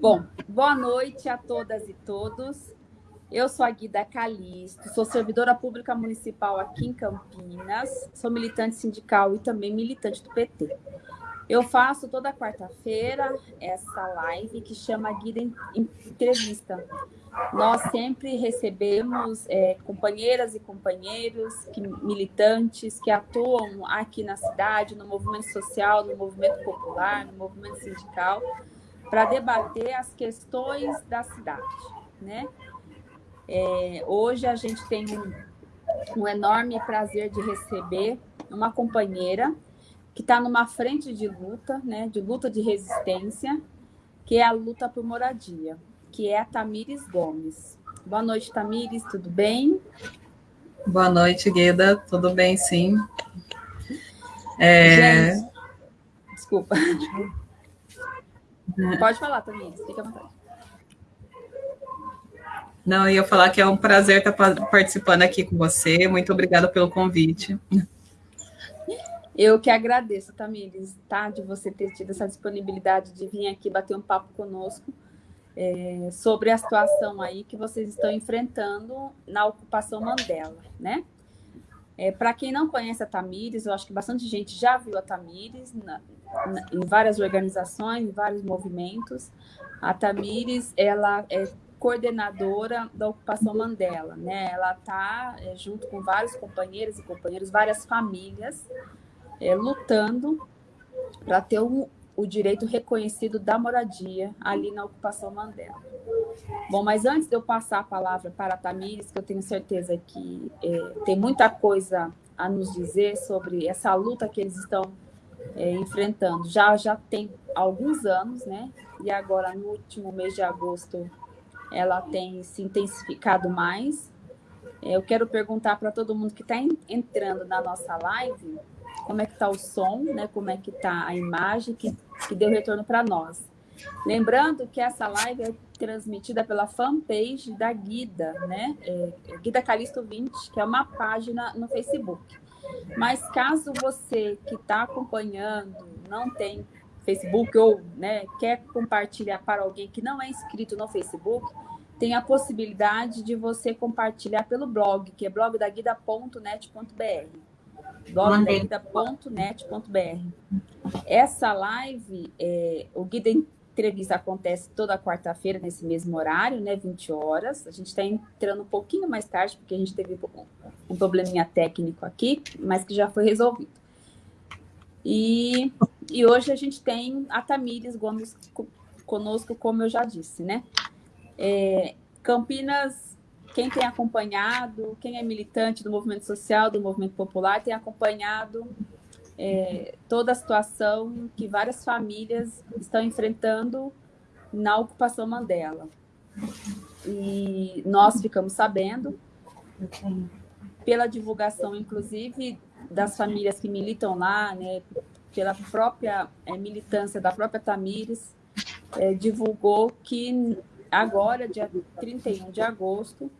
Bom, boa noite a todas e todos. Eu sou a Guida Calisto, sou servidora pública municipal aqui em Campinas, sou militante sindical e também militante do PT. Eu faço toda quarta-feira essa live que chama Guida Entrevista. Nós sempre recebemos é, companheiras e companheiros, que, militantes que atuam aqui na cidade, no movimento social, no movimento popular, no movimento sindical, para debater as questões da cidade, né? É, hoje a gente tem um, um enorme prazer de receber uma companheira que está numa frente de luta, né, de luta de resistência, que é a luta por moradia, que é a Tamires Gomes. Boa noite, Tamires, tudo bem? Boa noite, Guida, tudo bem, sim. É... Gente, desculpa. Pode falar, Tamires, fica à vontade. Não, eu ia falar que é um prazer estar participando aqui com você. Muito obrigada pelo convite. Eu que agradeço, Tamires, tá? De você ter tido essa disponibilidade de vir aqui bater um papo conosco é, sobre a situação aí que vocês estão enfrentando na ocupação Mandela, né? É, Para quem não conhece a Tamires, eu acho que bastante gente já viu a Tamires na, na, em várias organizações, em vários movimentos. A Tamires, ela é coordenadora da ocupação Mandela, né? Ela está é, junto com vários companheiros e companheiros, várias famílias, é, lutando para ter um, o direito reconhecido da moradia ali na ocupação Mandela. Bom, mas antes de eu passar a palavra para a Tamires, que eu tenho certeza que é, tem muita coisa a nos dizer sobre essa luta que eles estão é, enfrentando. Já já tem alguns anos, né? E agora no último mês de agosto ela tem se intensificado mais. É, eu quero perguntar para todo mundo que está entrando na nossa live como é que está o som, né? como é que está a imagem que, que deu retorno para nós. Lembrando que essa live é transmitida pela fanpage da Guida, né? É, Guida Calisto 20, que é uma página no Facebook. Mas caso você que está acompanhando não tem Facebook ou né, quer compartilhar para alguém que não é inscrito no Facebook, tem a possibilidade de você compartilhar pelo blog, que é blogdaguida.net.br. blogdaguida.net.br. Essa live, é, o Guida Entrevista acontece toda quarta-feira nesse mesmo horário, né, 20 horas. A gente está entrando um pouquinho mais tarde, porque a gente teve um probleminha técnico aqui, mas que já foi resolvido. E, e hoje a gente tem a Tamires Gomes conosco, como eu já disse, né? É, Campinas, quem tem acompanhado, quem é militante do movimento social, do movimento popular, tem acompanhado é, toda a situação que várias famílias estão enfrentando na ocupação Mandela. E nós ficamos sabendo, pela divulgação, inclusive, das famílias que militam lá, né, pela própria é, militância da própria Tamires, é, divulgou que agora, dia 31 de agosto,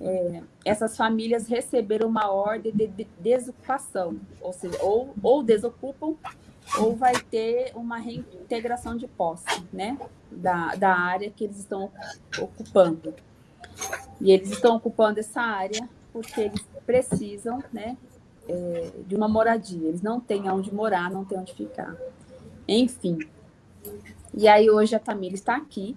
é, essas famílias receberam uma ordem de, de desocupação, ou seja, ou, ou desocupam ou vai ter uma reintegração de posse, né, da, da área que eles estão ocupando. E eles estão ocupando essa área porque eles precisam, né, é, de uma moradia. Eles não têm onde morar, não têm onde ficar. Enfim. E aí hoje a Tamira está aqui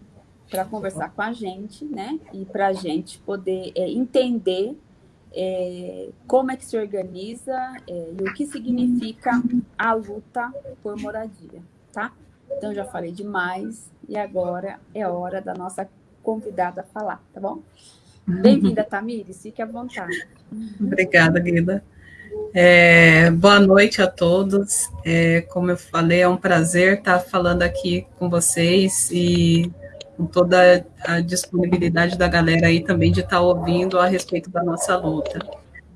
para conversar com a gente, né? E para a gente poder é, entender é, como é que se organiza é, e o que significa a luta por moradia, tá? Então, já falei demais e agora é hora da nossa convidada falar, tá bom? Bem-vinda, Tamires, fique à vontade. Obrigada, Guida. É, boa noite a todos. É, como eu falei, é um prazer estar falando aqui com vocês e com toda a disponibilidade da galera aí também de estar ouvindo a respeito da nossa luta.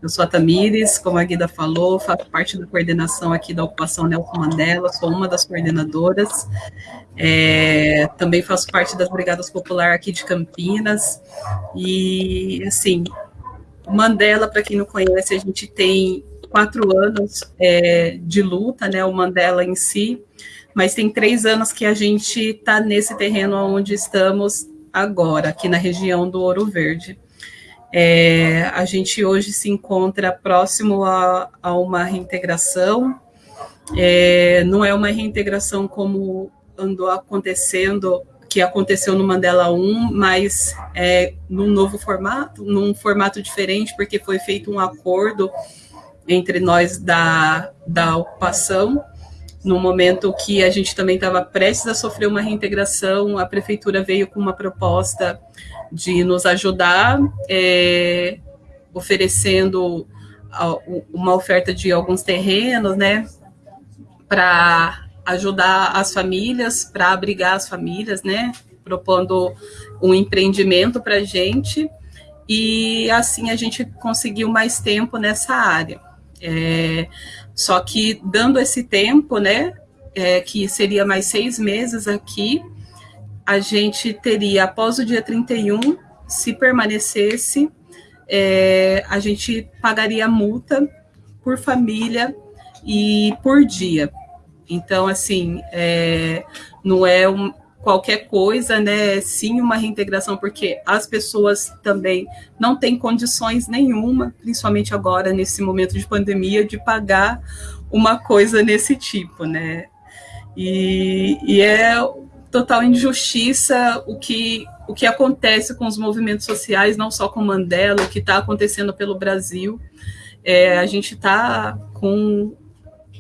Eu sou a Tamires, como a Guida falou, faço parte da coordenação aqui da ocupação Nelson Mandela, sou uma das coordenadoras. É, também faço parte das Brigadas Popular aqui de Campinas. E, assim, Mandela, para quem não conhece, a gente tem quatro anos é, de luta, né? O Mandela em si mas tem três anos que a gente está nesse terreno onde estamos agora, aqui na região do Ouro Verde. É, a gente hoje se encontra próximo a, a uma reintegração, é, não é uma reintegração como andou acontecendo, que aconteceu no Mandela 1, mas é num novo formato, num formato diferente, porque foi feito um acordo entre nós da, da ocupação, no momento que a gente também estava prestes a sofrer uma reintegração, a prefeitura veio com uma proposta de nos ajudar, é, oferecendo uma oferta de alguns terrenos, né, para ajudar as famílias, para abrigar as famílias, né, propondo um empreendimento para a gente, e assim a gente conseguiu mais tempo nessa área. É, só que dando esse tempo, né, é, que seria mais seis meses aqui, a gente teria, após o dia 31, se permanecesse, é, a gente pagaria multa por família e por dia. Então, assim, é, não é um, qualquer coisa, né? Sim, uma reintegração, porque as pessoas também não têm condições nenhuma, principalmente agora, nesse momento de pandemia, de pagar uma coisa nesse tipo, né? E, e é total injustiça o que, o que acontece com os movimentos sociais, não só com Mandela, o que está acontecendo pelo Brasil. É, a gente está com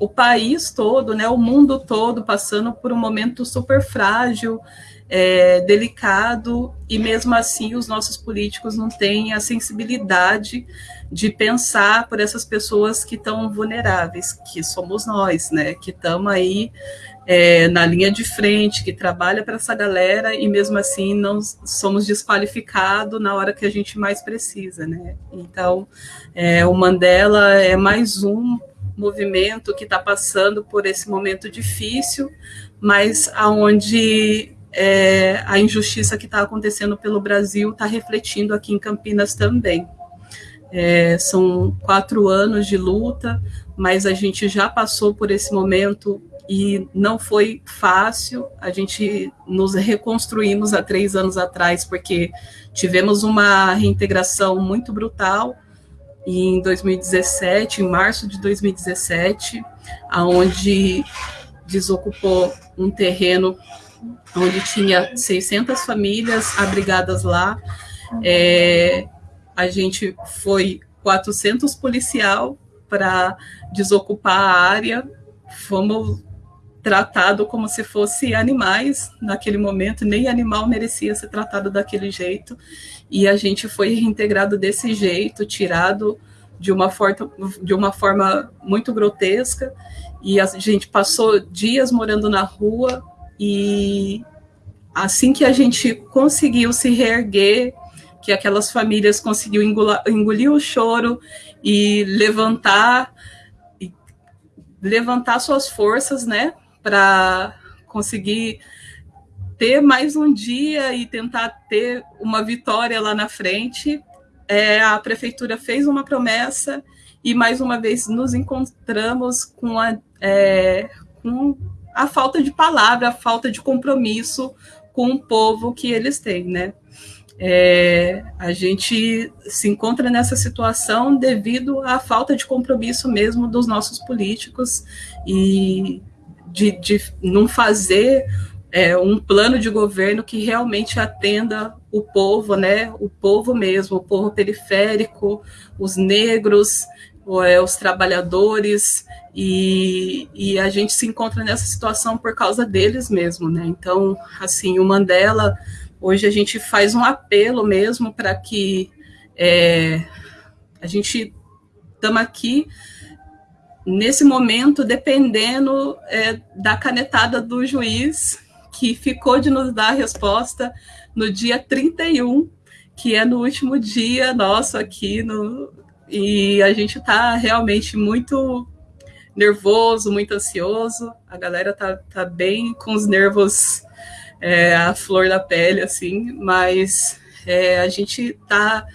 o país todo, né, o mundo todo passando por um momento super frágil, é, delicado, e mesmo assim os nossos políticos não têm a sensibilidade de pensar por essas pessoas que estão vulneráveis, que somos nós, né, que estamos aí é, na linha de frente, que trabalha para essa galera e mesmo assim não somos desqualificados na hora que a gente mais precisa, né? Então, é, o Mandela é mais um movimento que está passando por esse momento difícil, mas aonde é, a injustiça que está acontecendo pelo Brasil está refletindo aqui em Campinas também. É, são quatro anos de luta, mas a gente já passou por esse momento e não foi fácil. A gente nos reconstruímos há três anos atrás, porque tivemos uma reintegração muito brutal em 2017, em março de 2017, aonde desocupou um terreno onde tinha 600 famílias abrigadas lá. É, a gente foi 400 policial para desocupar a área. Fomos tratado como se fosse animais naquele momento, nem animal merecia ser tratado daquele jeito, e a gente foi reintegrado desse jeito, tirado de uma, forma, de uma forma muito grotesca, e a gente passou dias morando na rua, e assim que a gente conseguiu se reerguer, que aquelas famílias conseguiu engolir, o choro e levantar levantar suas forças, né, para conseguir ter mais um dia e tentar ter uma vitória lá na frente. É, a prefeitura fez uma promessa e mais uma vez nos encontramos com a, é, com a falta de palavra, a falta de compromisso com o povo que eles têm, né? É, a gente se encontra nessa situação devido à falta de compromisso mesmo dos nossos políticos e de, de não fazer é, um plano de governo que realmente atenda o povo, né? O povo mesmo, o povo periférico, os negros, é, os trabalhadores, e, e, a gente se encontra nessa situação por causa deles mesmo, né? Então, assim, o Mandela, hoje a gente faz um apelo mesmo para que é, a gente estamos aqui nesse momento, dependendo é, da canetada do juiz, que ficou de nos dar a resposta no dia 31, que é no último dia nosso aqui, no, e a gente está realmente muito nervoso, muito ansioso, a galera tá, tá bem com os nervos é, à flor da pele, assim, mas é, a gente está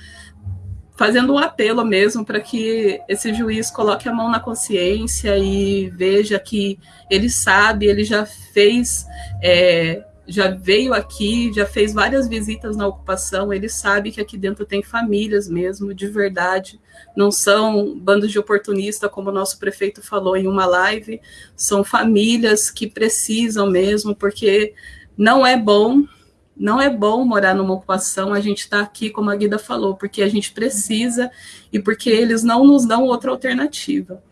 fazendo um apelo mesmo para que esse juiz coloque a mão na consciência e veja que ele sabe, ele já fez, é, já veio aqui, já fez várias visitas na ocupação, ele sabe que aqui dentro tem famílias mesmo, de verdade, não são bandos de oportunista, como o nosso prefeito falou em uma live, são famílias que precisam mesmo, porque não é bom não é bom morar numa ocupação, a gente está aqui, como a Guida falou, porque a gente precisa e porque eles não nos dão outra alternativa.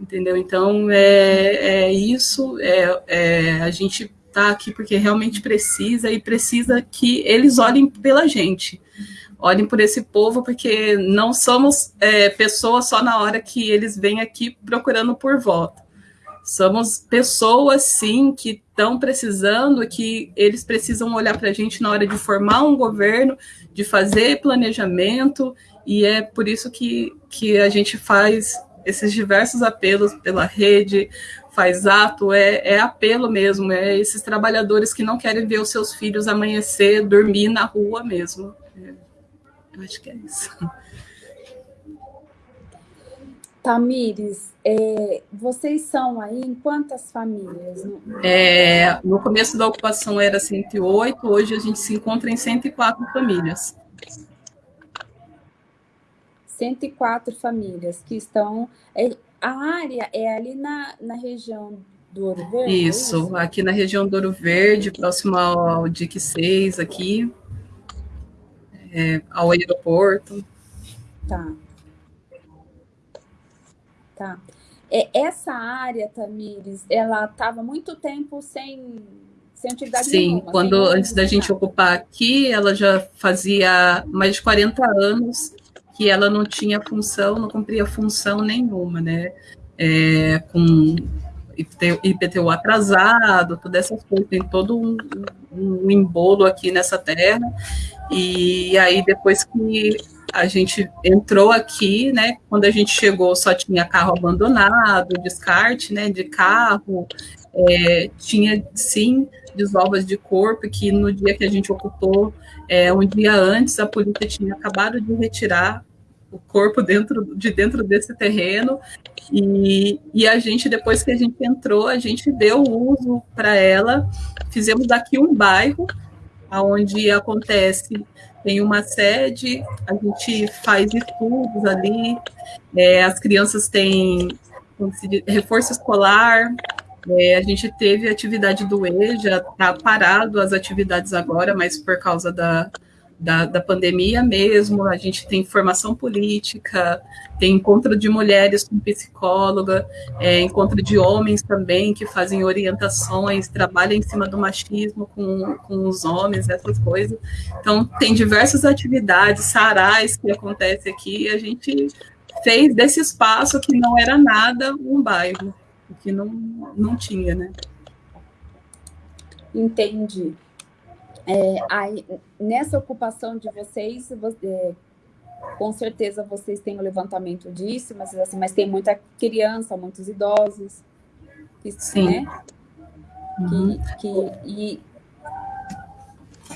Entendeu? Então, é, é isso, é, é a gente está aqui porque realmente precisa e precisa que eles olhem pela gente. Olhem por esse povo, porque não somos é, pessoas só na hora que eles vêm aqui procurando por voto. Somos pessoas, sim, que estão precisando, que eles precisam olhar para a gente na hora de formar um governo, de fazer planejamento, e é por isso que, que a gente faz esses diversos apelos pela rede, faz ato, é, é apelo mesmo, é esses trabalhadores que não querem ver os seus filhos amanhecer, dormir na rua mesmo. É, eu acho que é isso. Tamires, é, vocês são aí em quantas famílias? É, no começo da ocupação era 108, hoje a gente se encontra em 104 famílias. 104 famílias que estão... É, a área é ali na, na região do Ouro Verde? É isso, é isso, aqui na região do Ouro Verde, próximo ao DIC 6 aqui, é, ao aeroporto. Tá. Tá. É, essa área, Tamires, ela estava muito tempo sem, sem utilidade Sim, nenhuma, quando antes da gente ocupar aqui, ela já fazia mais de 40 anos que ela não tinha função, não cumpria função nenhuma, né? É, com IPTU atrasado, todas essas coisas, tem todo um, um embolo aqui nessa terra, e aí depois que a gente entrou aqui, né? Quando a gente chegou, só tinha carro abandonado, descarte, né? De carro, é, tinha sim desovas de corpo que no dia que a gente ocupou, é, um dia antes, a polícia tinha acabado de retirar o corpo dentro de dentro desse terreno e, e a gente depois que a gente entrou a gente deu uso para ela fizemos aqui um bairro aonde acontece tem uma sede, a gente faz estudos ali, é, as crianças têm reforço escolar, é, a gente teve atividade do E, já está parado as atividades agora, mas por causa da, da, da, pandemia mesmo, a gente tem formação política, tem encontro de mulheres com psicóloga, é, encontro de homens também que fazem orientações, trabalham em cima do machismo com, com os homens, essas coisas. Então, tem diversas atividades, sarais que acontecem aqui, e a gente fez desse espaço que não era nada um bairro, que não, não tinha, né? Entendi. É, aí, nessa ocupação de vocês, é, com certeza vocês têm o levantamento disso, mas, assim, mas tem muita criança, muitos idosos. Isso, Sim. Né? Uhum. Que, que, e...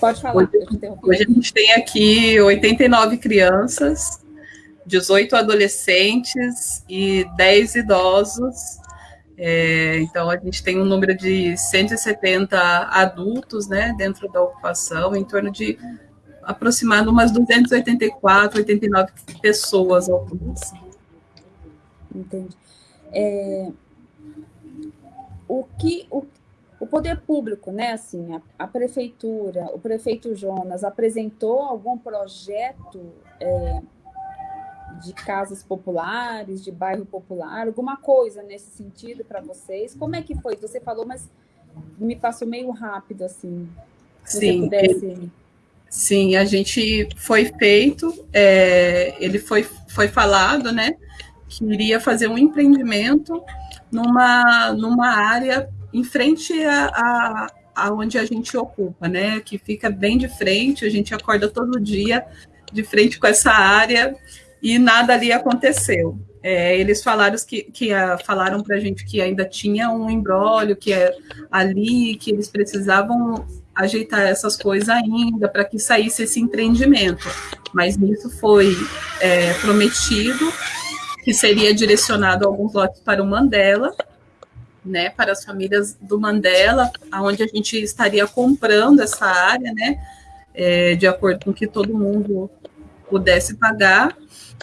Pode falar, hoje, hoje a gente tem aqui 89 crianças, 18 adolescentes e 10 idosos é, então, a gente tem um número de 170 adultos né, dentro da ocupação, em torno de aproximado umas 284, 89 pessoas ao Entendi. É, o que o, o poder público, né, assim, a, a, prefeitura, o prefeito Jonas apresentou algum projeto é, de casas populares, de bairro popular, alguma coisa nesse sentido para vocês? Como é que foi? Você falou, mas me passou meio rápido, assim. Se Sim, pudesse... sim, a gente foi feito, é, ele foi, foi falado, né, que iria fazer um empreendimento numa, numa área em frente a, a, a onde a gente ocupa, né, que fica bem de frente, a gente acorda todo dia de frente com essa área e nada ali aconteceu. É, eles falaram que, que uh, falaram para a gente que ainda tinha um embrólio, que é ali, que eles precisavam ajeitar essas coisas ainda para que saísse esse empreendimento. mas nisso foi é, prometido que seria direcionado alguns lotes para o Mandela, né, para as famílias do Mandela, aonde a gente estaria comprando essa área, né, é, de acordo com que todo mundo pudesse pagar.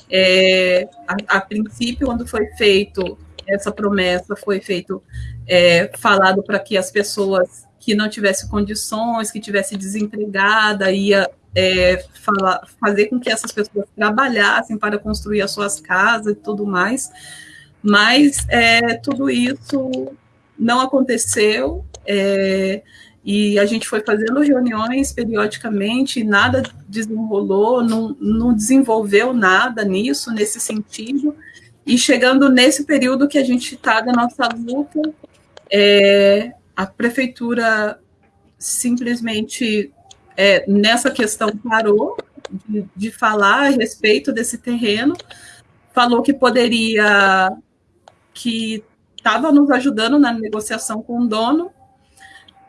É, a, a, princípio, quando foi feito essa promessa, foi feito é, falado para que as pessoas que não tivessem condições, que tivesse desempregada, ia é, fazer com que essas pessoas trabalhassem para construir as suas casas e tudo mais. Mas é, tudo isso não aconteceu. E a gente foi fazendo reuniões periodicamente, e nada desenrolou, não, não desenvolveu nada nisso, nesse sentido. E chegando nesse período que a gente está da nossa luta, é, a prefeitura simplesmente é, nessa questão parou de, de, falar a respeito desse terreno, falou que poderia, que estava nos ajudando na negociação com o dono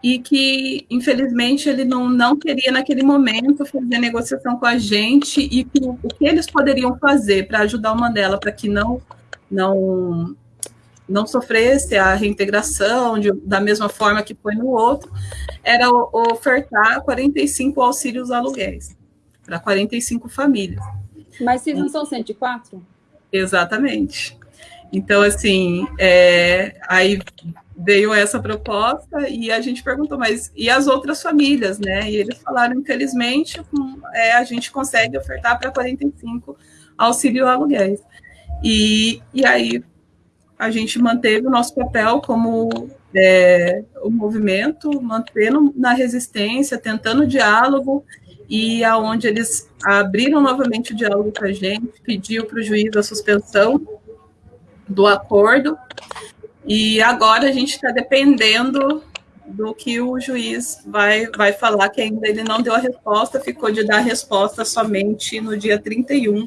e que, infelizmente, ele não, não queria, naquele momento, fazer negociação com a gente e que, o que eles poderiam fazer para ajudar o Mandela para que não, não não sofresse a reintegração de, da mesma forma que foi no outro, era ofertar 45 auxílios aluguéis para 45 famílias. Mas se não são 104? Exatamente. Então, assim, é, aí veio essa proposta e a gente perguntou, mas e as outras famílias, né? E eles falaram, infelizmente, é, a gente consegue ofertar para 45 auxílio aluguéis. E, e aí a gente manteve o nosso papel como é, o movimento, mantendo na resistência, tentando diálogo, e aonde eles abriram novamente o diálogo com a gente, pediu para o juiz a suspensão do acordo, e agora a gente está dependendo do que o juiz vai, vai falar, que ainda ele não deu a resposta, ficou de dar a resposta somente no dia 31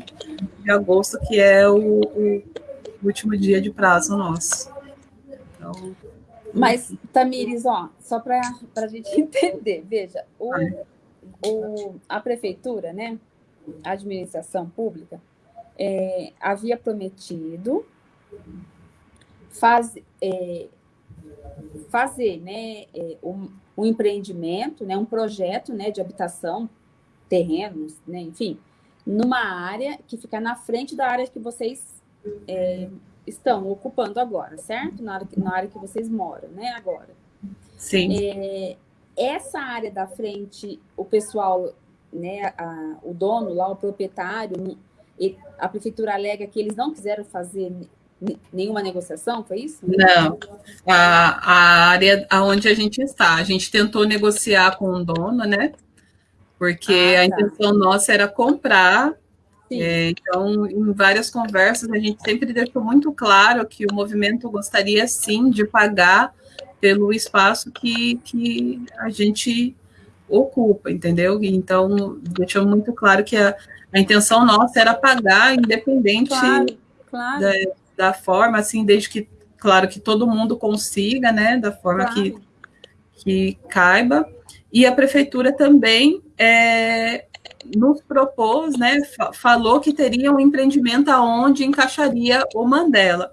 de agosto, que é o, o último dia de prazo nosso. Então, Mas, Tamires, ó, só para a gente entender, veja, o, o, a prefeitura, né, a administração pública, é, havia prometido faz, é, fazer né, é, um, um, empreendimento, né, um projeto né, de habitação, terrenos, né, enfim, numa área que fica na frente da área que vocês é, estão ocupando agora, certo? Na área, que, na área que vocês moram, né? Agora. Sim. É, essa área da frente, o pessoal, né, a, o dono lá, o proprietário, a prefeitura alega que eles não quiseram fazer nenhuma negociação, foi isso? Não, a, a área onde a gente está, a gente tentou negociar com o dono, né? Porque ah, a tá. intenção nossa era comprar é, então, em várias conversas, a gente sempre deixou muito claro que o movimento gostaria, sim, de pagar pelo espaço que, que a gente ocupa, entendeu? Então, deixou muito claro que a, a intenção nossa era pagar, independente claro, claro. Da, da, forma, assim, desde que, claro, que todo mundo consiga, né, da forma claro. que, que caiba. E a prefeitura também é, nos propôs, né, falou que teria um empreendimento aonde encaixaria o Mandela.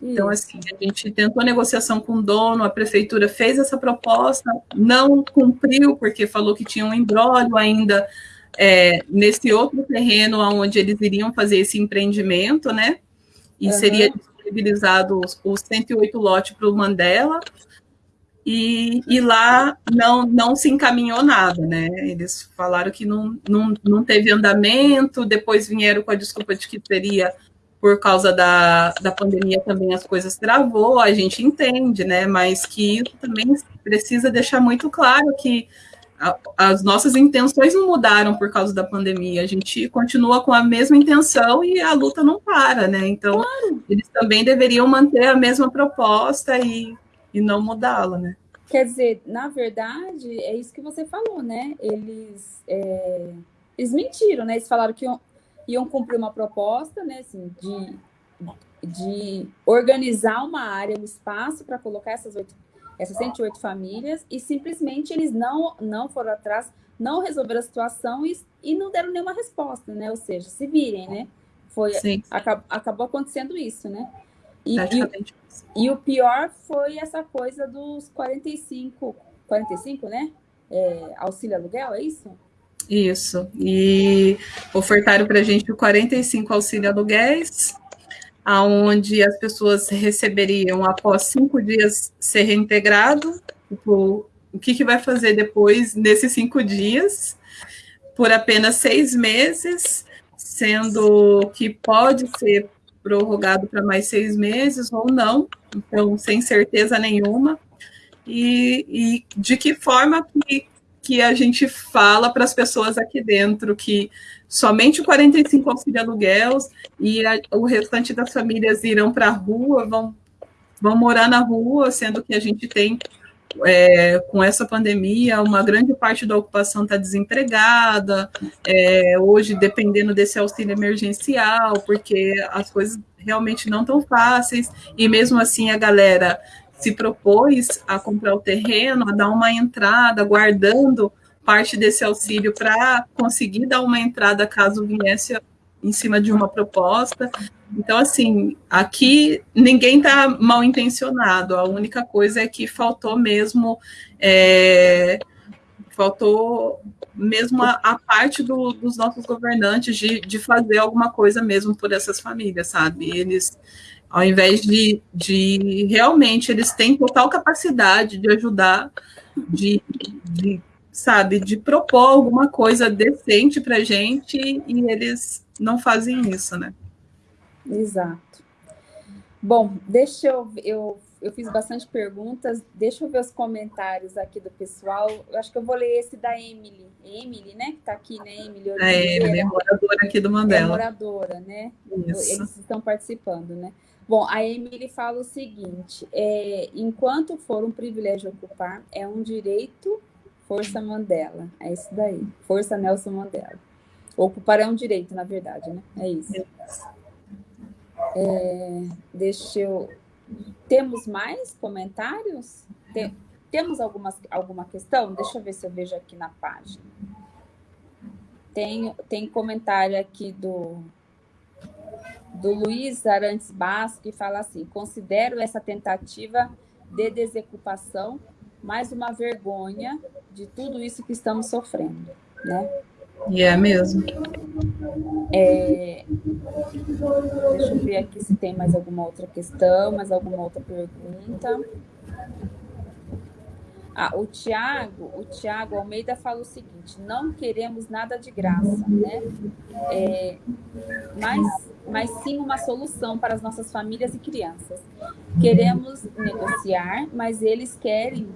Então, assim, a gente tentou negociação com o dono, a prefeitura fez essa proposta, não cumpriu, porque falou que tinha um embrólio ainda é, nesse outro terreno onde eles iriam fazer esse empreendimento, né? E uhum. seria disponibilizado os, os 108 lotes para o Mandela, e, e, lá não, não se encaminhou nada, né? Eles falaram que não, não, não teve andamento, depois vieram com a desculpa de que teria, por causa da, da pandemia, também as coisas travou, a gente entende, né? Mas que isso também precisa deixar muito claro que a, as nossas intenções não mudaram por causa da pandemia, a gente continua com a mesma intenção e a luta não para, né? Então, claro. eles também deveriam manter a mesma proposta e e não mudá-la, né? Quer dizer, na verdade, é isso que você falou, né? Eles, é, eles mentiram, né? Eles falaram que iam, iam cumprir uma proposta, né? Assim, de, de organizar uma área, um espaço para colocar essas, essas 108 famílias, e simplesmente eles não, não foram atrás, não resolveram a situação e, e não deram nenhuma resposta, né? Ou seja, se virem, né? Foi, acabou, acabou acontecendo isso, né? E, e, e, o pior foi essa coisa dos 45, 45, né? É, auxílio aluguel, é isso? Isso. E ofertaram para a gente o 45 auxílio aluguéis, aonde as pessoas receberiam após cinco dias ser reintegrado. Tipo, o que, que vai fazer depois nesses cinco dias? Por apenas seis meses, sendo que pode ser prorrogado para mais seis meses ou não, então sem certeza nenhuma. E, e de que forma que que a gente fala para as pessoas aqui dentro que somente o 45 auxílio aluguel e a, o restante das famílias irão para a rua, vão, vão morar na rua, sendo que a gente tem, é, com essa pandemia, uma grande parte da ocupação está desempregada, é, hoje dependendo desse auxílio emergencial, porque as coisas realmente não tão fáceis, e mesmo assim a galera se propôs a comprar o terreno, a dar uma entrada, guardando parte desse auxílio para conseguir dar uma entrada caso viesse em cima de uma proposta. Então, assim, aqui ninguém está mal intencionado, a única coisa é que faltou mesmo. É, faltou mesmo a, a parte do, dos nossos governantes de, de fazer alguma coisa mesmo por essas famílias, sabe? Eles ao invés de, de realmente eles têm total capacidade de ajudar, de, de sabe, de propor alguma coisa decente para gente e eles não fazem isso, né? Exato. Bom, deixa eu, eu eu fiz bastante perguntas. Deixa eu ver os comentários aqui do pessoal. Eu acho que eu vou ler esse da Emily. Emily, né? Que está aqui, né, Emily? É, Emily, é moradora aqui do Mandela. É moradora, né? Isso. Eles estão participando, né? Bom, a Emily fala o seguinte: é, enquanto for um privilégio ocupar, é um direito, força Mandela. É isso daí, força Nelson Mandela. Ocupar é um direito, na verdade, né? É isso. É, deixa eu. Temos mais comentários? Tem, temos algumas, alguma questão? Deixa eu ver se eu vejo aqui na página. Tem, tem comentário aqui do do Luiz Arantes Basco, que fala assim: considero essa tentativa de desocupação mais uma vergonha de tudo isso que estamos sofrendo, né? E é mesmo. É... Deixa eu ver aqui se tem mais alguma outra questão, mais alguma outra pergunta. Ah, o Tiago, o Tiago Almeida fala o seguinte: não queremos nada de graça, né? É, mas, mas sim uma solução para as nossas famílias e crianças. Queremos negociar, mas eles querem,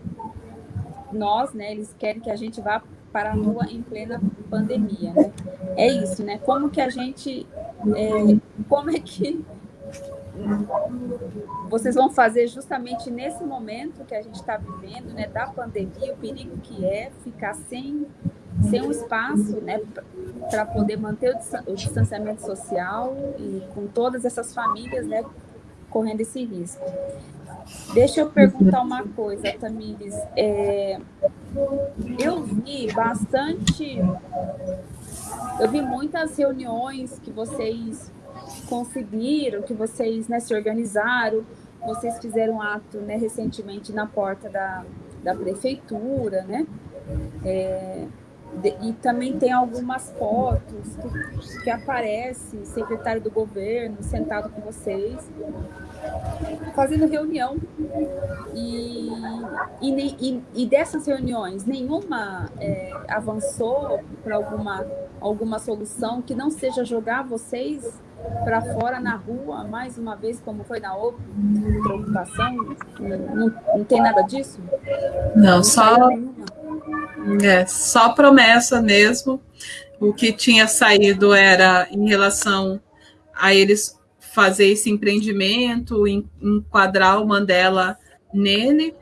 nós, né? Eles querem que a gente vá para a rua em plena pandemia, né? É isso, né? Como que a gente, é, como é que vocês vão fazer justamente nesse momento que a gente está vivendo, né, da pandemia, o perigo que é ficar sem, sem um espaço, né, para poder manter o distanciamento social e com todas essas famílias, né, correndo esse risco. Deixa eu perguntar uma coisa, Tamires. É, eu vi bastante, eu vi muitas reuniões que vocês conseguiram, que vocês né, se organizaram, vocês fizeram um ato né, recentemente na porta da, da prefeitura, né? É, de, e também tem algumas fotos que, que aparece secretário do governo sentado com vocês, fazendo reunião. E, e, e, e dessas reuniões, nenhuma é, avançou para alguma, alguma solução que não seja jogar vocês para fora na rua, mais uma vez, como foi na outra ocupação? Não, não tem nada disso? Não, não só, é, só promessa mesmo. O que tinha saído era em relação a eles fazer esse empreendimento, enquadrar o Mandela nele,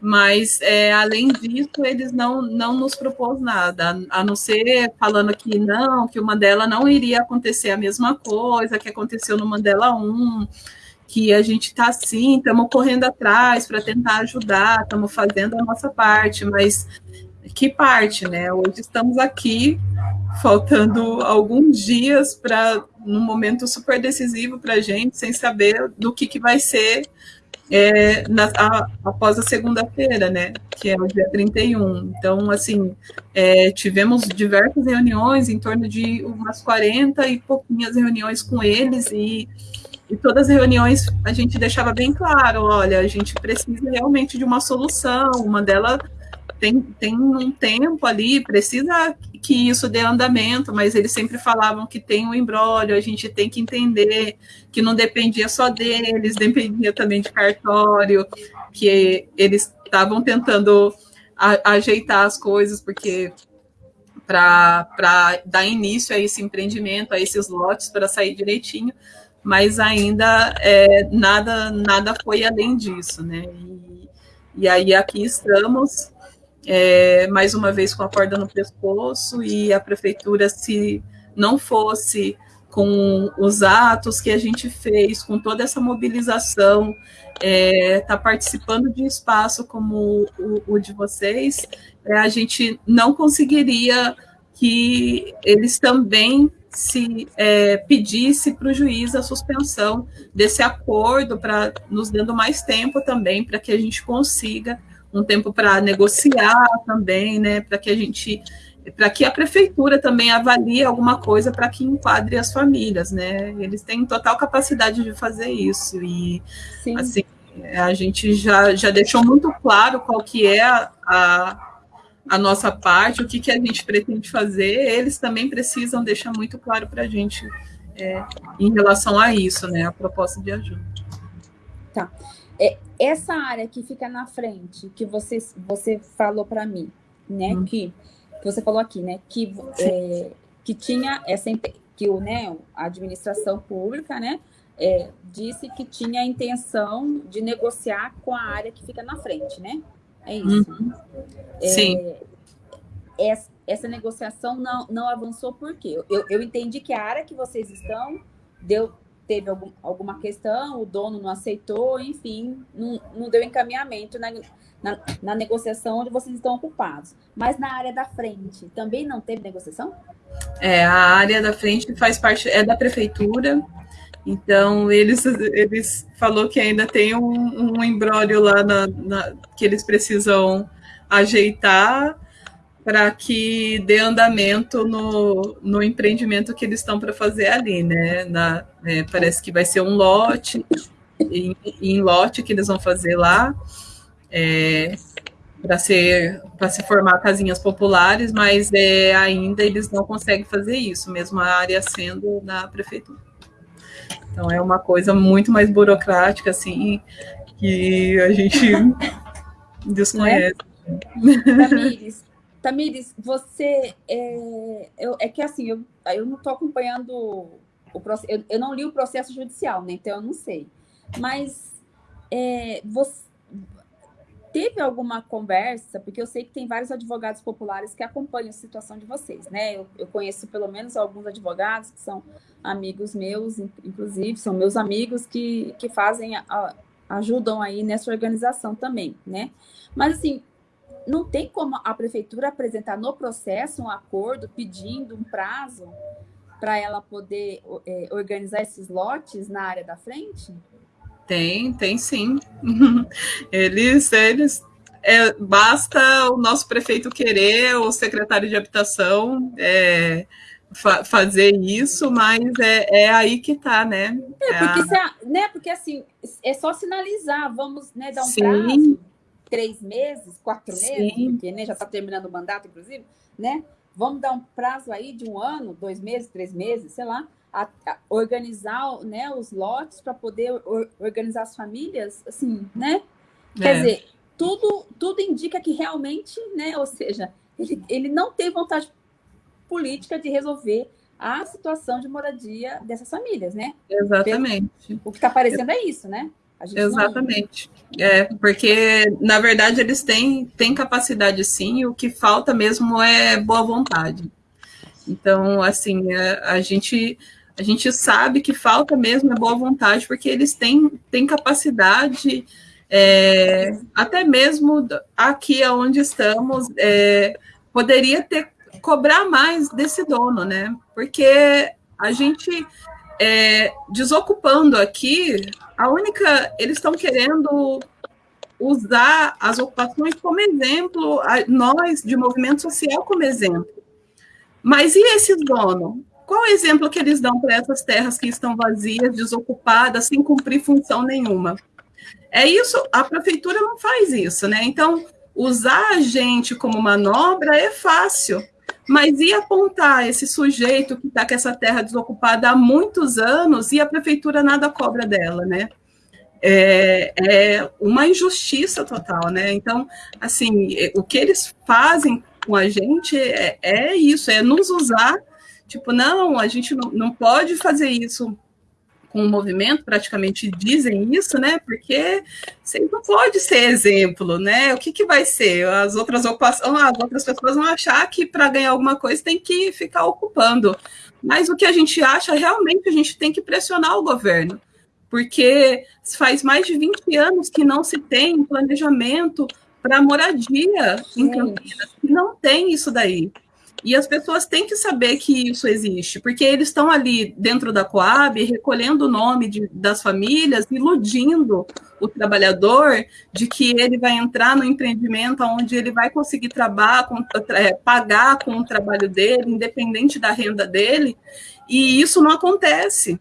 mas é, além disso eles não, não nos propôs nada, a não ser falando que não, que o Mandela não iria acontecer a mesma coisa que aconteceu no Mandela 1, que a gente está assim, estamos correndo atrás para tentar ajudar, estamos fazendo a nossa parte, mas que parte, né? Hoje estamos aqui, faltando alguns dias para num momento super decisivo para a gente, sem saber do que, que vai ser é, na, a, após a segunda-feira, né, que é o dia 31. Então, assim, é, tivemos diversas reuniões, em torno de umas 40 e pouquinhas reuniões com eles, e, e todas as reuniões a gente deixava bem claro, olha, a gente precisa realmente de uma solução, uma delas tem, tem um tempo ali, precisa que isso dê andamento, mas eles sempre falavam que tem um embrólio, a gente tem que entender que não dependia só deles, dependia também de cartório, que eles estavam tentando a, ajeitar as coisas, porque para dar início a esse empreendimento, a esses lotes, para sair direitinho, mas ainda é, nada, nada foi além disso, né? E, e aí aqui estamos é, mais uma vez com a corda no pescoço, e a prefeitura, se não fosse com os atos que a gente fez, com toda essa mobilização, está é, tá participando de espaço como o, o de vocês, é, a gente não conseguiria que eles também se é, pedisse para o juiz a suspensão desse acordo, para nos dando mais tempo também, para que a gente consiga um tempo para negociar também, né, para que a gente, para que a prefeitura também avalie alguma coisa para que enquadre as famílias, né? Eles têm total capacidade de fazer isso e Sim. assim a gente já, já deixou muito claro qual que é a, a, nossa parte, o que, que a gente pretende fazer, eles também precisam deixar muito claro para a gente é, em relação a isso, né? A proposta de ajuda. Tá. É, essa área que fica na frente, que você, você falou para mim, né, hum. que, que você falou aqui, né, que, é, que tinha essa que o, né, a administração pública, né, é, disse que tinha a intenção de negociar com a área que fica na frente, né? É isso. Uhum. É, Sim. Essa, essa, negociação não, não avançou por quê? Eu, eu entendi que a área que vocês estão deu teve algum, alguma questão, o dono não aceitou, enfim, não, não deu encaminhamento na, na, na, negociação onde vocês estão ocupados. Mas na área da frente, também não teve negociação? É, a área da frente faz parte, é da prefeitura, então eles, eles falou que ainda tem um, um embrólio lá na, na, que eles precisam ajeitar, para que dê andamento no, no empreendimento que eles estão para fazer ali, né? Na, é, parece que vai ser um lote, em, em, lote que eles vão fazer lá, é, para ser para se formar casinhas populares, mas é, ainda eles não conseguem fazer isso, mesmo a área sendo na prefeitura. Então é uma coisa muito mais burocrática, assim, que a gente desconhece. É? Tamires, você. É, eu, é que assim, eu, eu não estou acompanhando o processo. Eu, eu, não li o processo judicial, né? Então eu não sei. Mas é, você teve alguma conversa, porque eu sei que tem vários advogados populares que acompanham a situação de vocês, né? Eu, eu conheço pelo menos alguns advogados que são amigos meus, inclusive, são meus amigos que, que fazem, a, ajudam aí nessa organização também, né? Mas assim, não tem como a prefeitura apresentar no processo um acordo pedindo um prazo para ela poder é, organizar esses lotes na área da frente? Tem, tem sim. Eles, eles é, basta o nosso prefeito querer, o secretário de habitação é, fa fazer isso, mas é, é aí que está, né? É, porque, a... né? porque assim, é só sinalizar, vamos né, dar um sim. prazo três meses, quatro Sim. meses, porque né, já está terminando o mandato, inclusive, né? Vamos dar um prazo aí de um ano, dois meses, três meses, sei lá, a, a organizar né, os lotes para poder or, organizar as famílias, assim, né? Quer é. dizer, tudo, tudo indica que realmente, né? Ou seja, ele, ele não tem vontade política de resolver a situação de moradia dessas famílias, né? Exatamente. O que está aparecendo é isso, né? Exatamente. É, porque, na verdade, eles têm, têm capacidade sim, o que falta mesmo é boa vontade. Então, assim, a, a gente A gente sabe que falta mesmo é boa vontade, porque eles têm, têm capacidade, é, até mesmo aqui onde estamos, é, poderia ter cobrar mais desse dono, né? Porque a gente é, desocupando aqui, a única. Eles estão querendo usar as ocupações como exemplo, nós, de movimento social, como exemplo. Mas e esses donos? Qual o exemplo que eles dão para essas terras que estão vazias, desocupadas, sem cumprir função nenhuma? É isso, a prefeitura não faz isso, né? Então, usar a gente como manobra é fácil. Mas e apontar esse sujeito que está com essa terra desocupada há muitos anos e a prefeitura nada cobra dela, né? É, é uma injustiça total, né? Então, assim, o que eles fazem com a gente é, é isso, é nos usar, tipo, não, a gente não, não pode fazer isso com o movimento, praticamente dizem isso, né? Porque você não pode ser exemplo, né? O que, que vai ser? As outras ocupações, as outras pessoas vão achar que para ganhar alguma coisa tem que ficar ocupando. Mas o que a gente acha, realmente, a gente tem que pressionar o governo. Porque faz mais de 20 anos que não se tem planejamento para moradia em Campinas. Não tem isso daí. E as pessoas têm que saber que isso existe, porque eles estão ali dentro da Coab recolhendo o nome de, das famílias, iludindo o trabalhador de que ele vai entrar no empreendimento onde ele vai conseguir trabalhar, é, pagar com o trabalho dele, independente da renda dele, e isso não acontece.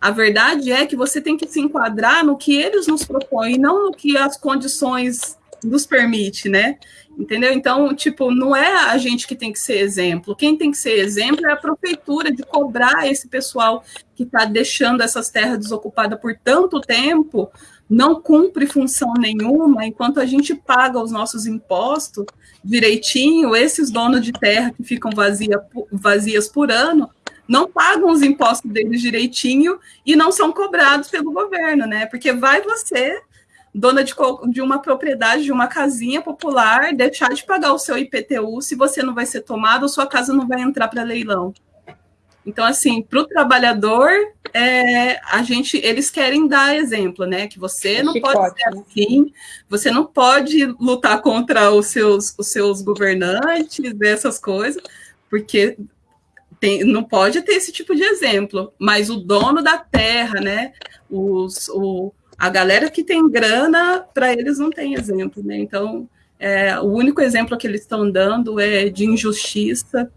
A verdade é que você tem que se enquadrar no que eles nos propõem, não no que as condições nos permite, né? Entendeu? Então, tipo, não é a gente que tem que ser exemplo. Quem tem que ser exemplo é a prefeitura de cobrar esse pessoal que está deixando essas terras desocupadas por tanto tempo, não cumpre função nenhuma, enquanto a gente paga os nossos impostos direitinho, esses donos de terra que ficam vazia, vazias por ano, não pagam os impostos deles direitinho e não são cobrados pelo governo, né? Porque vai você dona de, de uma propriedade, de uma casinha popular, deixar de pagar o seu IPTU se você não vai ser tomado ou sua casa não vai entrar para leilão. Então, assim, para o trabalhador, é, a gente, eles querem dar exemplo, né? Que você é não chicote, pode ser né? assim, você não pode lutar contra os seus, os seus governantes, essas coisas, porque tem, não pode ter esse tipo de exemplo. Mas o dono da terra, né? Os, o, a galera que tem grana, para eles não tem exemplo, né? Então, é, o único exemplo que eles estão dando é de injustiça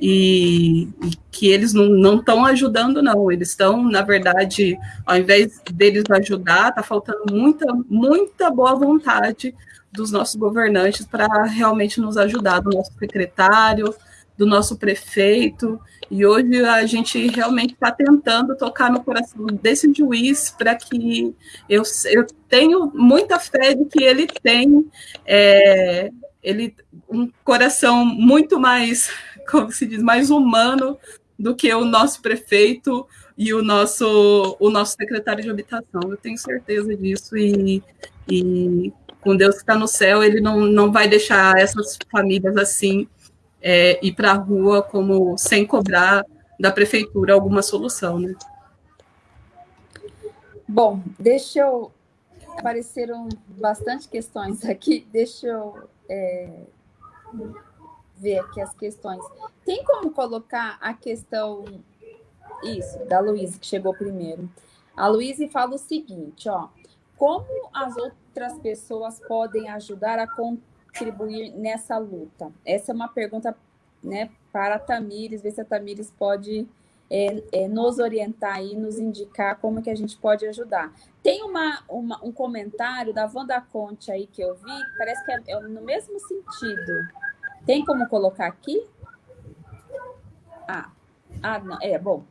e, e que eles não estão ajudando, não. Eles estão, na verdade, ao invés deles ajudar, está faltando muita, muita boa vontade dos nossos governantes para realmente nos ajudar, do nosso secretário, do nosso prefeito, e hoje a gente realmente está tentando tocar no coração desse juiz para que eu, eu tenho muita fé de que ele tem é, ele, um coração muito mais, como se diz, mais humano do que o nosso prefeito e o nosso, o nosso secretário de habitação. Eu tenho certeza disso e, e com Deus que está no céu, ele não, não vai deixar essas famílias assim é, ir para a rua como sem cobrar da prefeitura alguma solução, né? Bom, deixa eu apareceram bastante questões aqui. Deixa eu é, ver aqui as questões. Tem como colocar a questão isso da Luísa que chegou primeiro? A Luísa fala o seguinte, ó: como as outras pessoas podem ajudar a contribuir nessa luta? Essa é uma pergunta né, para a Tamires, ver se a Tamires pode é, é, nos orientar e nos indicar como que a gente pode ajudar. Tem uma, uma, um comentário da Wanda Conte aí que eu vi, parece que é, é no mesmo sentido. Tem como colocar aqui? Ah, ah não, é bom.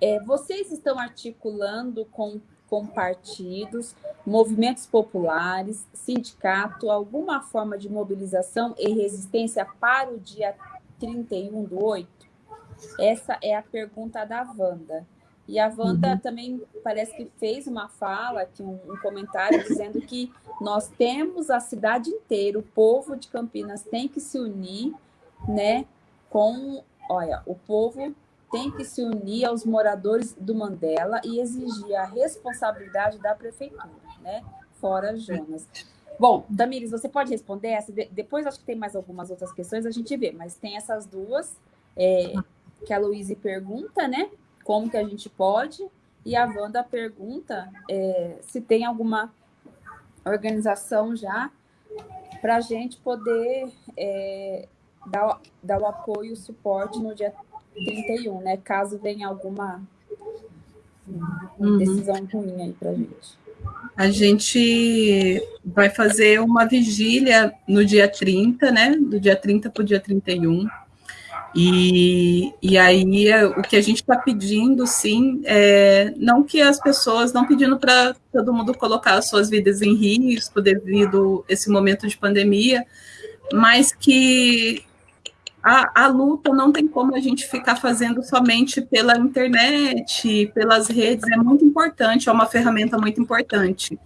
É, vocês estão articulando com com partidos, movimentos populares, sindicato, alguma forma de mobilização e resistência para o dia 31 do 8? Essa é a pergunta da Wanda. E a Wanda uhum. também parece que fez uma fala, aqui um, um, comentário, dizendo que nós temos a cidade inteira, o povo de Campinas tem que se unir, né, com, olha, o povo tem que se unir aos moradores do Mandela e exigir a responsabilidade da prefeitura, né? Fora Jonas. Bom, Damires, você pode responder essa? De depois acho que tem mais algumas outras questões, a gente vê, mas tem essas duas é, que a Luíse pergunta, né? Como que a gente pode? E a Wanda pergunta é, se tem alguma organização já para a gente poder é, dar, dar o apoio e o suporte no dia 31, né? Caso venha alguma uhum. decisão ruim aí para a gente. A gente vai fazer uma vigília no dia 30, né? Do dia 30 para o dia 31. E, e aí o que a gente está pedindo, sim, é não que as pessoas, não pedindo para todo mundo colocar as suas vidas em risco devido a esse momento de pandemia, mas que a, a, luta não tem como a gente ficar fazendo somente pela internet, pelas redes, é muito importante, é uma ferramenta muito importante.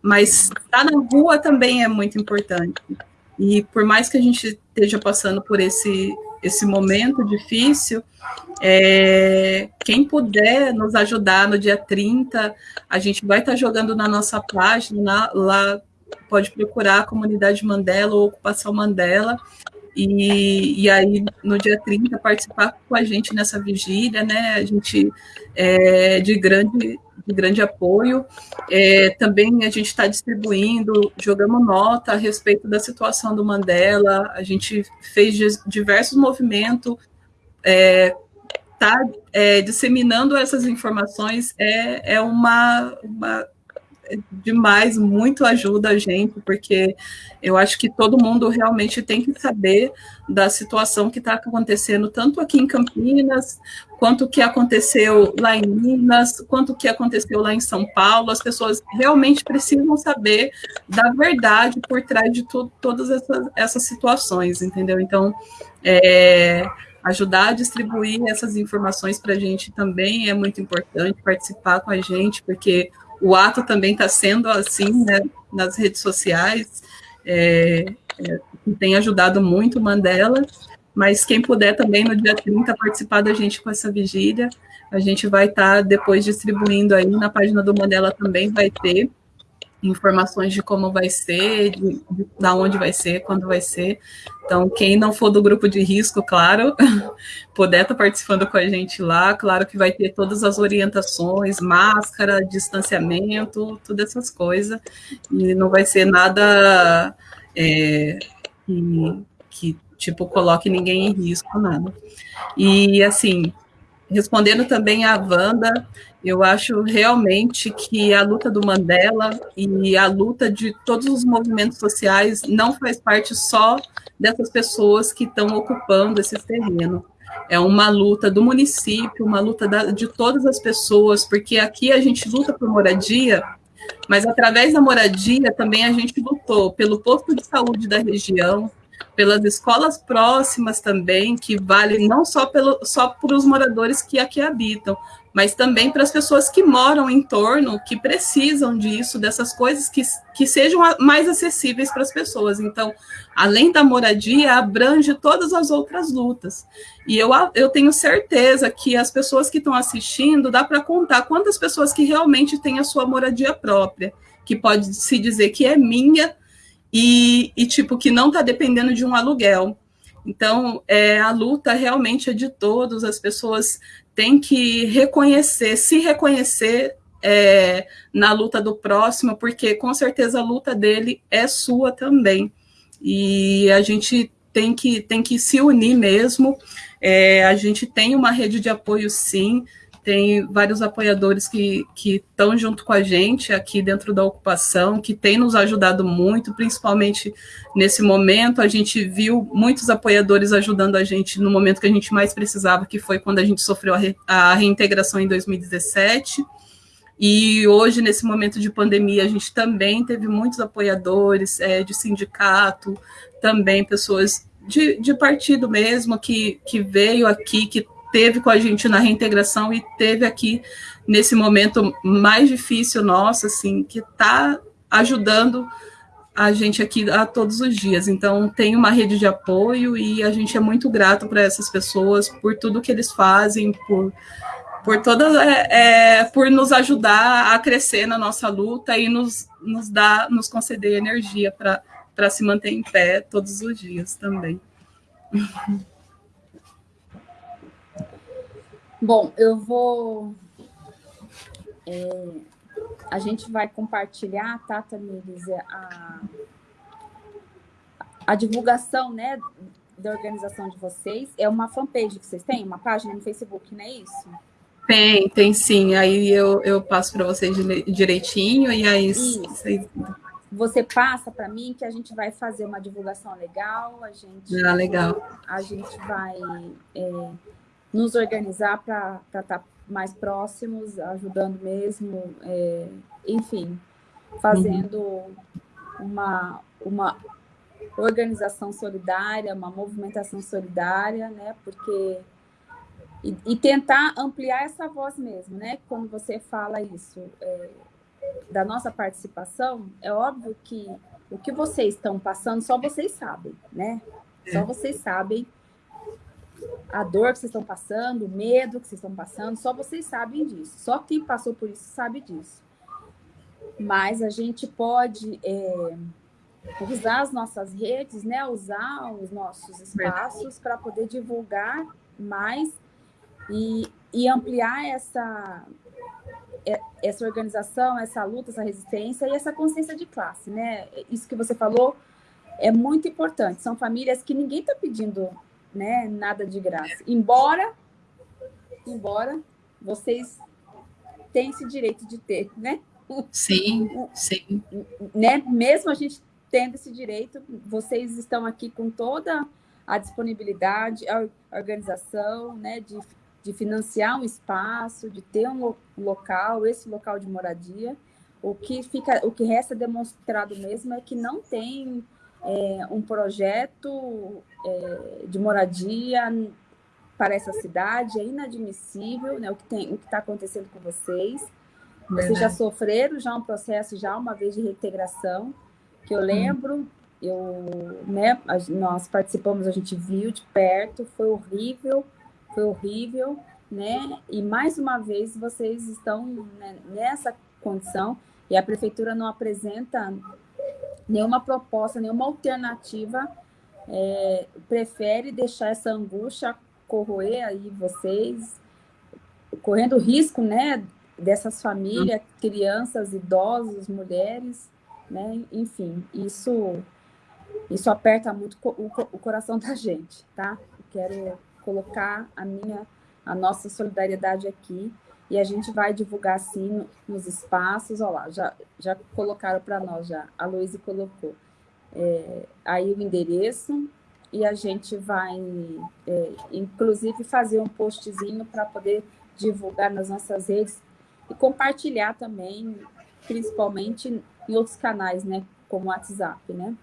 Mas estar na rua também é muito importante. E por mais que a gente esteja passando por esse, esse momento difícil, é, quem puder nos ajudar no dia 30, a gente vai estar jogando na nossa página, lá pode procurar a comunidade Mandela ou Ocupação Mandela, e, e aí, no dia 30, participar com a gente nessa vigília, né? A gente é de grande, de grande apoio. É, também a gente está distribuindo, jogamos nota a respeito da situação do Mandela, a gente fez diversos movimentos, é, tá é, disseminando essas informações é, é uma, uma demais, muito ajuda a gente, porque eu acho que todo mundo realmente tem que saber da situação que está acontecendo, tanto aqui em Campinas, quanto que aconteceu lá em Minas, quanto que aconteceu lá em São Paulo. As pessoas realmente precisam saber da verdade por trás de todas essas, essas situações, entendeu? Então, é, ajudar a distribuir essas informações para a gente também é muito importante, participar com a gente, porque o ato também está sendo assim, né, nas redes sociais, é, é, tem ajudado muito Mandela, mas quem puder também no dia 30 participar da gente com essa vigília, a gente vai estar tá depois distribuindo aí na página do Mandela também vai ter informações de como vai ser, de, de, de onde vai ser, quando vai ser. Então, quem não for do grupo de risco, claro, puder estar tá participando com a gente lá, claro que vai ter todas as orientações, máscara, distanciamento, todas essas coisas, e não vai ser nada é, que, que, tipo, coloque ninguém em risco, nada. E, assim, respondendo também a Wanda, eu acho realmente que a luta do Mandela e a luta de todos os movimentos sociais não faz parte só dessas pessoas que estão ocupando esse terreno. É uma luta do município, uma luta de todas as pessoas, porque aqui a gente luta por moradia, mas através da moradia também a gente lutou pelo posto de saúde da região, pelas escolas próximas também, que vale não só, pelo, só para os moradores que aqui habitam, mas também para as pessoas que moram em torno, que precisam disso, dessas coisas que, que sejam mais acessíveis para as pessoas. Então, além da moradia, abrange todas as outras lutas. E eu, eu tenho certeza que as pessoas que estão assistindo, dá para contar quantas pessoas que realmente têm a sua moradia própria, que pode se dizer que é minha, e, e tipo, que não está dependendo de um aluguel. Então, é, a luta realmente é de todos, as pessoas têm que reconhecer, se reconhecer é, na luta do próximo, porque com certeza a luta dele é sua também. E a gente tem que, tem que se unir mesmo. É, a gente tem uma rede de apoio, sim, tem vários apoiadores que estão junto com a gente aqui dentro da ocupação, que tem nos ajudado muito, principalmente nesse momento. A gente viu muitos apoiadores ajudando a gente no momento que a gente mais precisava, que foi quando a gente sofreu a, re, a reintegração em 2017. E hoje, nesse momento de pandemia, a gente também teve muitos apoiadores é, de sindicato, também pessoas de, de partido mesmo, que, que veio aqui, que teve com a gente na reintegração e teve aqui nesse momento mais difícil nosso, assim, que está ajudando a gente aqui a todos os dias. Então, tem uma rede de apoio e a gente é muito grato para essas pessoas, por tudo que eles fazem, por, por todas, é, é, por nos ajudar a crescer na nossa luta e nos, nos dar, nos conceder energia para se manter em pé todos os dias também. Bom, eu vou. É, a gente vai compartilhar, tá, Tamires, a, a divulgação, né, da organização de vocês. É uma fanpage que vocês têm, uma página no Facebook, não é isso? Tem, tem sim. Aí eu, eu passo para vocês direitinho e aí vocês... Você passa para mim que a gente vai fazer uma divulgação legal, a gente, ah, legal. A gente vai é, nos organizar para estar tá mais próximos, ajudando mesmo, é, enfim, fazendo uhum. uma, uma organização solidária, uma movimentação solidária, né? Porque e, e, tentar ampliar essa voz mesmo, né? Quando você fala isso é, da nossa participação, é óbvio que o que vocês estão passando só vocês sabem, né? Só é. vocês sabem a dor que vocês estão passando, o medo que vocês estão passando, só vocês sabem disso. Só quem passou por isso sabe disso. Mas a gente pode é, usar as nossas redes, né? Usar os nossos espaços para poder divulgar mais e, e ampliar essa é, essa organização, essa luta, essa resistência e essa consciência de classe, né? Isso que você falou é muito importante. São famílias que ninguém está pedindo né? Nada de graça. Embora, embora vocês tenham esse direito de ter, né? Sim, sim. Né? Mesmo a gente tendo esse direito, vocês estão aqui com toda a disponibilidade, a organização, né? De, de financiar um espaço, de ter um local, esse local de moradia. O que fica, o que resta demonstrado mesmo é que não tem é, um projeto é, de moradia para essa cidade, é inadmissível né, o que está acontecendo com vocês. Vocês já sofreram já um processo, já uma vez de reintegração, que eu lembro, eu, né, nós participamos, a gente viu de perto, foi horrível, foi horrível, né? E mais uma vez vocês estão né, nessa condição e a prefeitura não apresenta nenhuma proposta, nenhuma alternativa, é, prefere deixar essa angústia corroer aí vocês, correndo risco, né, dessas famílias, crianças, idosos, mulheres, né, enfim, isso isso aperta muito o, o coração da gente, tá? Quero colocar a minha, a nossa solidariedade aqui e a gente vai divulgar sim nos espaços. Olha lá, já, já colocaram para nós, já. A Luísa colocou. É, aí o endereço e a gente vai, é, inclusive, fazer um postzinho para poder divulgar nas nossas redes e compartilhar também, principalmente em outros canais, né, como o WhatsApp, né?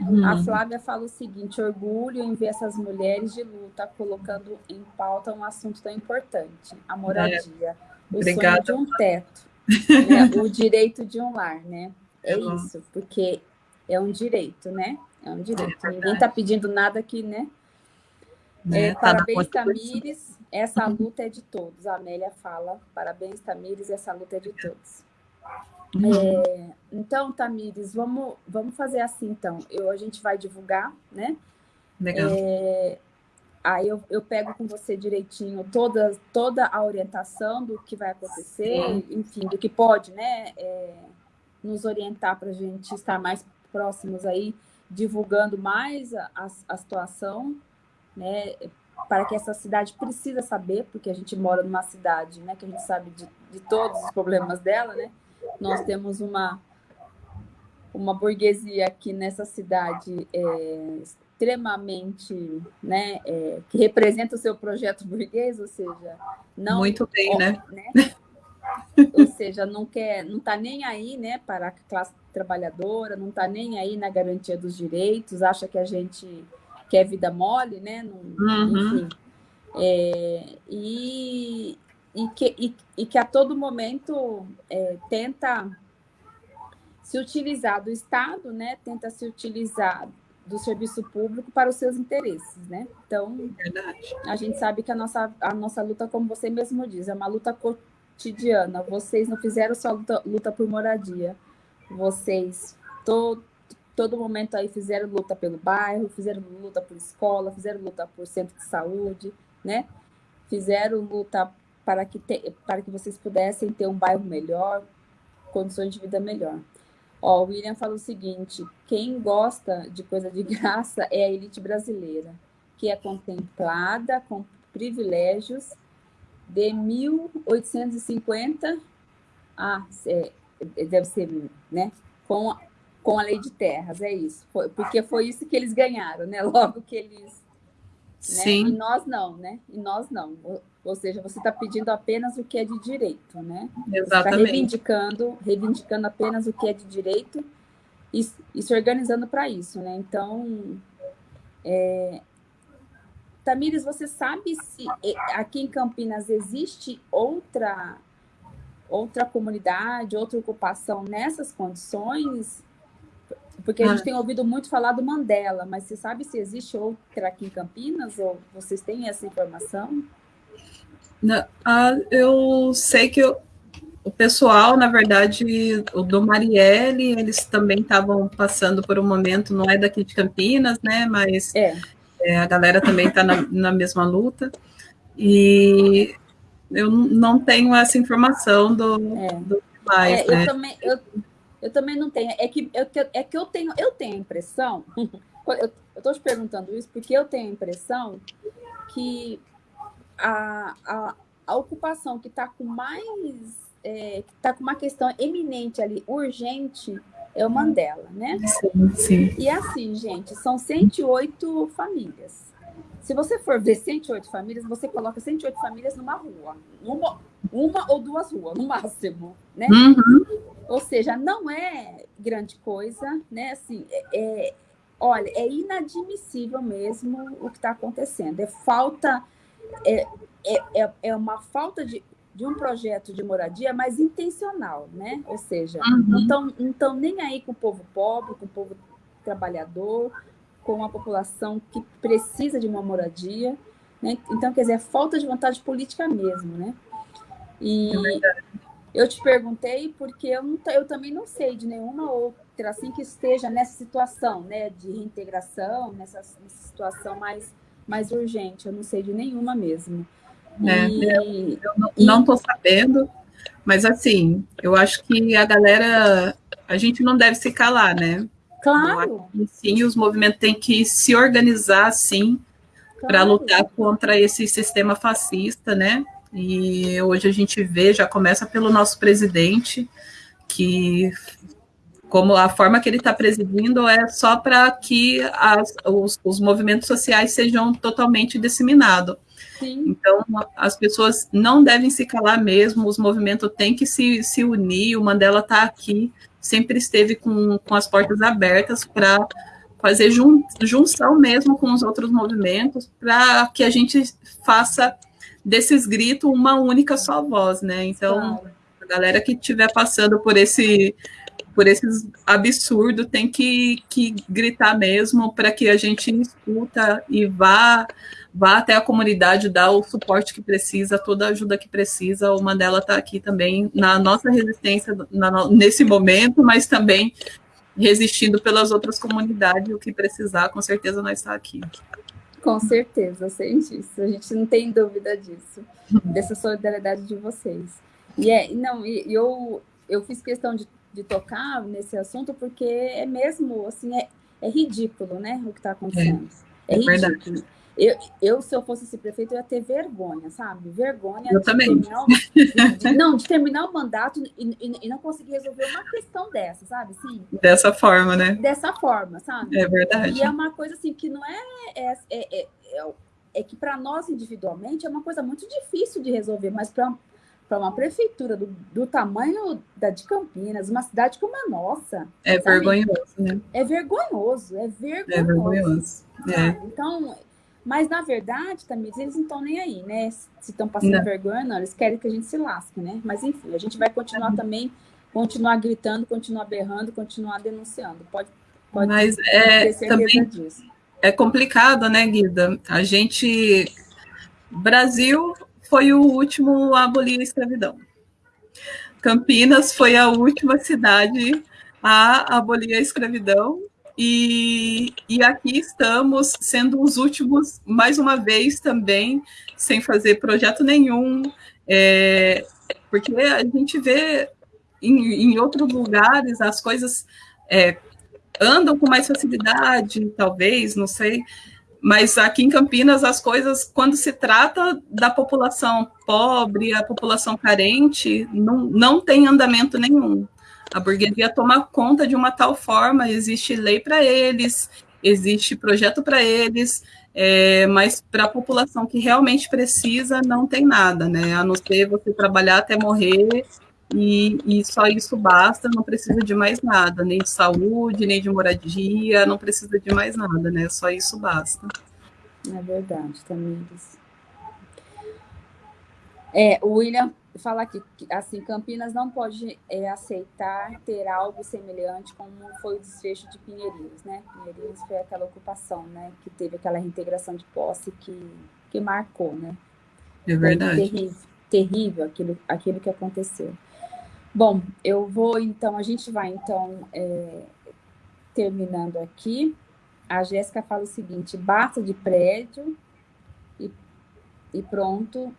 Uhum. A Flávia fala o seguinte: orgulho em ver essas mulheres de luta colocando em pauta um assunto tão importante, a moradia. É. O Obrigada. sonho de um teto, né? o direito de um lar, né? É isso, porque é um direito, né? É um direito. É Ninguém está pedindo nada aqui, né? É, é, tá parabéns, Tamires. Essa uhum. luta é de todos. A Amélia fala: parabéns, Tamires, essa luta é de todos. Uhum. É, então, Tamires, vamos, vamos fazer assim, então. Eu, a gente vai divulgar, né? Legal. É, Aí eu, eu pego com você direitinho toda, toda a orientação do que vai acontecer, enfim, do que pode, né? É, nos orientar para a gente estar mais próximos aí, divulgando mais a, a, a situação, né? Para que essa cidade precisa saber, porque a gente mora numa cidade, né? Que a gente sabe de, de todos os problemas dela, né? Nós temos uma uma burguesia aqui nessa cidade é, extremamente, né, é, que representa o seu projeto burguês, ou seja, não muito bem, né? né? ou seja, não quer, não está nem aí, né, para a classe trabalhadora, não está nem aí na garantia dos direitos, acha que a gente quer vida mole, né? Não, uhum. Enfim, é, e, e, que, e, e, que a todo momento é, tenta se utilizar do Estado, né, tenta se utilizar do serviço público para os seus interesses, né? Então, Verdade. a gente sabe que a nossa, a nossa luta, como você mesmo diz, é uma luta cotidiana. Vocês não fizeram só luta, luta por moradia, vocês todo, todo momento aí fizeram luta pelo bairro, fizeram luta por escola, fizeram luta por centro de saúde, né? Fizeram luta para que, te, para que vocês pudessem ter um bairro melhor, condições de vida melhor. Ó, o William fala o seguinte: quem gosta de coisa de graça é a elite brasileira, que é contemplada com privilégios de 1850. Ah, é, deve ser, né? Com, com a lei de terras, é isso. Foi, porque foi isso que eles ganharam, né? Logo que eles. Né? Sim. E nós não, né? E nós não. Ou seja, você está pedindo apenas o que é de direito, né? Exatamente. Você está reivindicando, reivindicando apenas o que é de direito e, e se organizando para isso, né? Então, é... Tamires, você sabe se aqui em Campinas existe outra outra comunidade, outra ocupação nessas condições? Porque a gente ah. tem ouvido muito falar do Mandela, mas você sabe se existe outra aqui em Campinas ou vocês têm essa informação? Ah, eu sei que eu, o pessoal, na verdade, o do Marielle, eles também estavam passando por um momento, não é daqui de Campinas, né? Mas é. É, a galera também está na, na, mesma luta. E eu não tenho essa informação do, é. do mais, é, né? Eu também, eu, eu também não tenho. É que, eu, é que eu tenho, eu tenho a impressão. eu estou te perguntando isso porque eu tenho a impressão que a, a, a ocupação que está com mais. É, que está com uma questão eminente ali, urgente, é o Mandela, né? Sim, sim. E assim, gente, são 108 famílias. Se você for ver 108 famílias, você coloca 108 famílias numa rua. Uma, uma ou duas ruas, no máximo, né? Uhum. Ou seja, não é grande coisa, né? Assim, é, é olha, é inadmissível mesmo o que está acontecendo. É falta é, é, é, é uma falta de, de um projeto de moradia mais intencional, né? Ou seja, uhum. não estão então, nem aí com o povo pobre, com o povo trabalhador, com a população que precisa de uma moradia. Né? Então, quer dizer, é falta de vontade política mesmo, né? E é eu te perguntei porque eu, não, eu também não sei de nenhuma outra assim que esteja nessa situação, né, de reintegração, nessa, nessa situação mais mais urgente. Eu não sei de nenhuma mesmo. É, e, eu não estou sabendo, mas assim, eu acho que a galera, a gente não deve se calar, né? Claro. sim, os movimentos têm que se organizar, sim, claro. para lutar contra esse sistema fascista, né? E hoje a gente vê, já começa pelo nosso presidente, que como a forma que ele está presidindo é só para que as, os, os, movimentos sociais sejam totalmente disseminados. Sim. Então, as pessoas não devem se calar mesmo, os movimentos têm que se, se unir, o Mandela está aqui, sempre esteve com, com as portas abertas para fazer jun, junção mesmo com os outros movimentos, para que a gente faça desses gritos uma única só voz, né? Então, claro. a galera que estiver passando por esse por esses absurdos, tem que, que gritar mesmo para que a gente escuta e vá vá até a comunidade, dar o suporte que precisa, toda a ajuda que precisa. O Mandela está aqui também na nossa resistência na, nesse momento, mas também resistindo pelas outras comunidades, o que precisar, com certeza nós está aqui. Com certeza, sei disso. A gente não tem dúvida disso, dessa solidariedade de vocês. E é, não, eu, eu fiz questão de de tocar nesse assunto, porque é mesmo, assim, é, é ridículo, né, o que está acontecendo. É, é, é ridículo. Eu, eu, se eu fosse esse prefeito, eu ia ter vergonha, sabe? Vergonha eu de também. terminar, de, de, não, de terminar o mandato e, e, e, não conseguir resolver uma questão dessa, sabe? Assim, Dessa forma, né? Dessa forma, sabe? É verdade. E é uma coisa assim que não é. É, é, é, é que para nós individualmente é uma coisa muito difícil de resolver, mas para para uma prefeitura do, do, tamanho da de Campinas, uma cidade como a nossa. É sabe? vergonhoso, né? É vergonhoso, é vergonhoso. É vergonhoso. É. Então, mas na verdade, também eles não estão nem aí, né? Se estão passando não. vergonha, não, eles querem que a gente se lasque, né? Mas enfim, a gente vai continuar também continuar gritando, continuar berrando, continuar denunciando. Pode, pode Mas é, também disso. é complicado, né, Guida? A gente. Brasil foi o último a abolir a escravidão. Campinas foi a última cidade a abolir a escravidão e, e aqui estamos sendo os últimos, mais uma vez também, sem fazer projeto nenhum, é, porque a gente vê em, em outros lugares as coisas é, andam com mais facilidade, talvez, não sei, mas aqui em Campinas as coisas, quando se trata da população pobre, a população carente, não, não tem andamento nenhum. A burguesia toma conta de uma tal forma, existe lei para eles, existe projeto para eles, é, mas para a população que realmente precisa, não tem nada, né? A não ser você trabalhar até morrer e, e, só isso basta, não precisa de mais nada, nem de saúde, nem de moradia, não precisa de mais nada, né? Só isso basta. É verdade, Tamires. É, o William fala aqui, assim, Campinas não pode é, aceitar ter algo semelhante como foi o desfecho de Pinheirinhos, né? Pinheirinhos foi aquela ocupação, né? Que teve aquela reintegração de posse que, que marcou, né? É verdade. terrível, terrível aquilo, aquilo que aconteceu. Bom, eu vou então, a gente vai então é, terminando aqui. A Jéssica fala o seguinte: basta de prédio e, e pronto,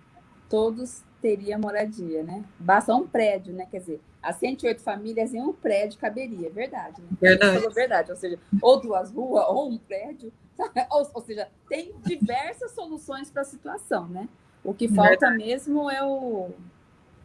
todos teria moradia, né? Basta um prédio, né? Quer dizer, as 108 famílias em um prédio caberia, verdade, né? Verdade. Falou verdade, ou seja, ou duas ruas, ou um prédio, ou, ou seja, tem diversas soluções para a situação, né? O que falta verdade. mesmo é o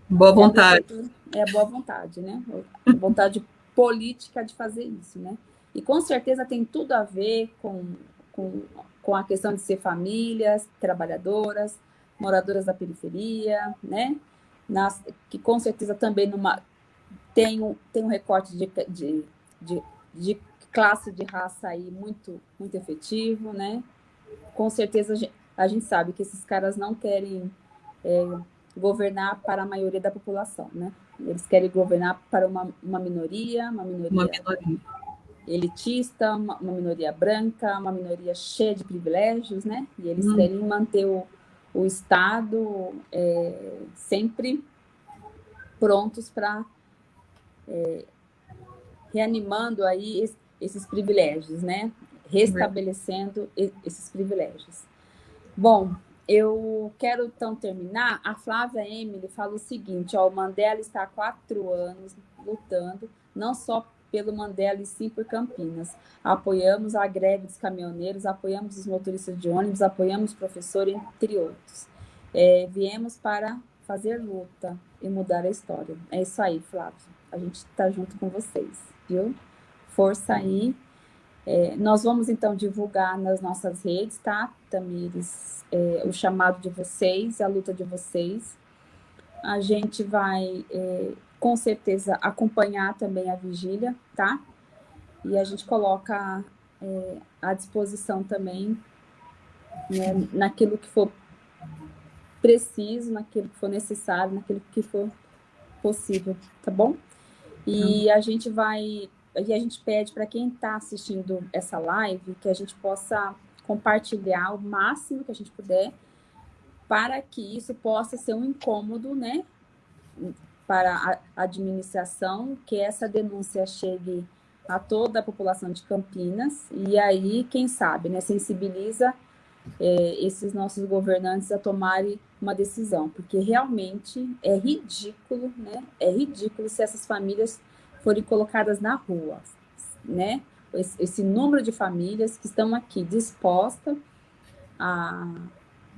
boa vontade. É a boa vontade, né? A vontade política de fazer isso, né? E com certeza tem tudo a ver com, com, com a questão de ser famílias trabalhadoras, moradoras da periferia, né? Nas, que com certeza também numa, tem, um, tem um recorte de, de, de, de classe de raça aí muito, muito efetivo, né? Com certeza a gente, a gente sabe que esses caras não querem é, governar para a maioria da população, né? Eles querem governar para uma, uma minoria, uma minoria, uma minoria. elitista, uma, uma, minoria branca, uma minoria cheia de privilégios, né? E eles hum. querem manter o, o Estado é, sempre prontos para é, reanimando aí esses privilégios, né? Restabelecendo esses privilégios. Bom, eu quero então terminar. A Flávia Emily fala o seguinte: ó, o Mandela está há quatro anos lutando, não só pelo Mandela e sim por Campinas. Apoiamos a greve dos caminhoneiros, apoiamos os motoristas de ônibus, apoiamos o professor, entre outros. É, viemos para fazer luta e mudar a história. É isso aí, Flávio. A gente está junto com vocês, viu? Força aí. É, nós vamos então divulgar nas nossas redes, tá, Tamires? É, o chamado de vocês, a luta de vocês. A gente vai é, com certeza acompanhar também a vigília, tá? E a gente coloca é, à disposição também né, naquilo que for preciso, naquilo que for necessário, naquilo que for possível, tá bom? E a gente vai, e a gente pede para quem está assistindo essa live que a gente possa compartilhar o máximo que a gente puder para que isso possa ser um incômodo, né, para a administração, que essa denúncia chegue a toda a população de Campinas, e aí, quem sabe, né, sensibiliza é, esses nossos governantes a tomarem uma decisão, porque realmente é ridículo, né, é ridículo se essas famílias forem colocadas na rua, né, esse, esse número de famílias que estão aqui dispostas a,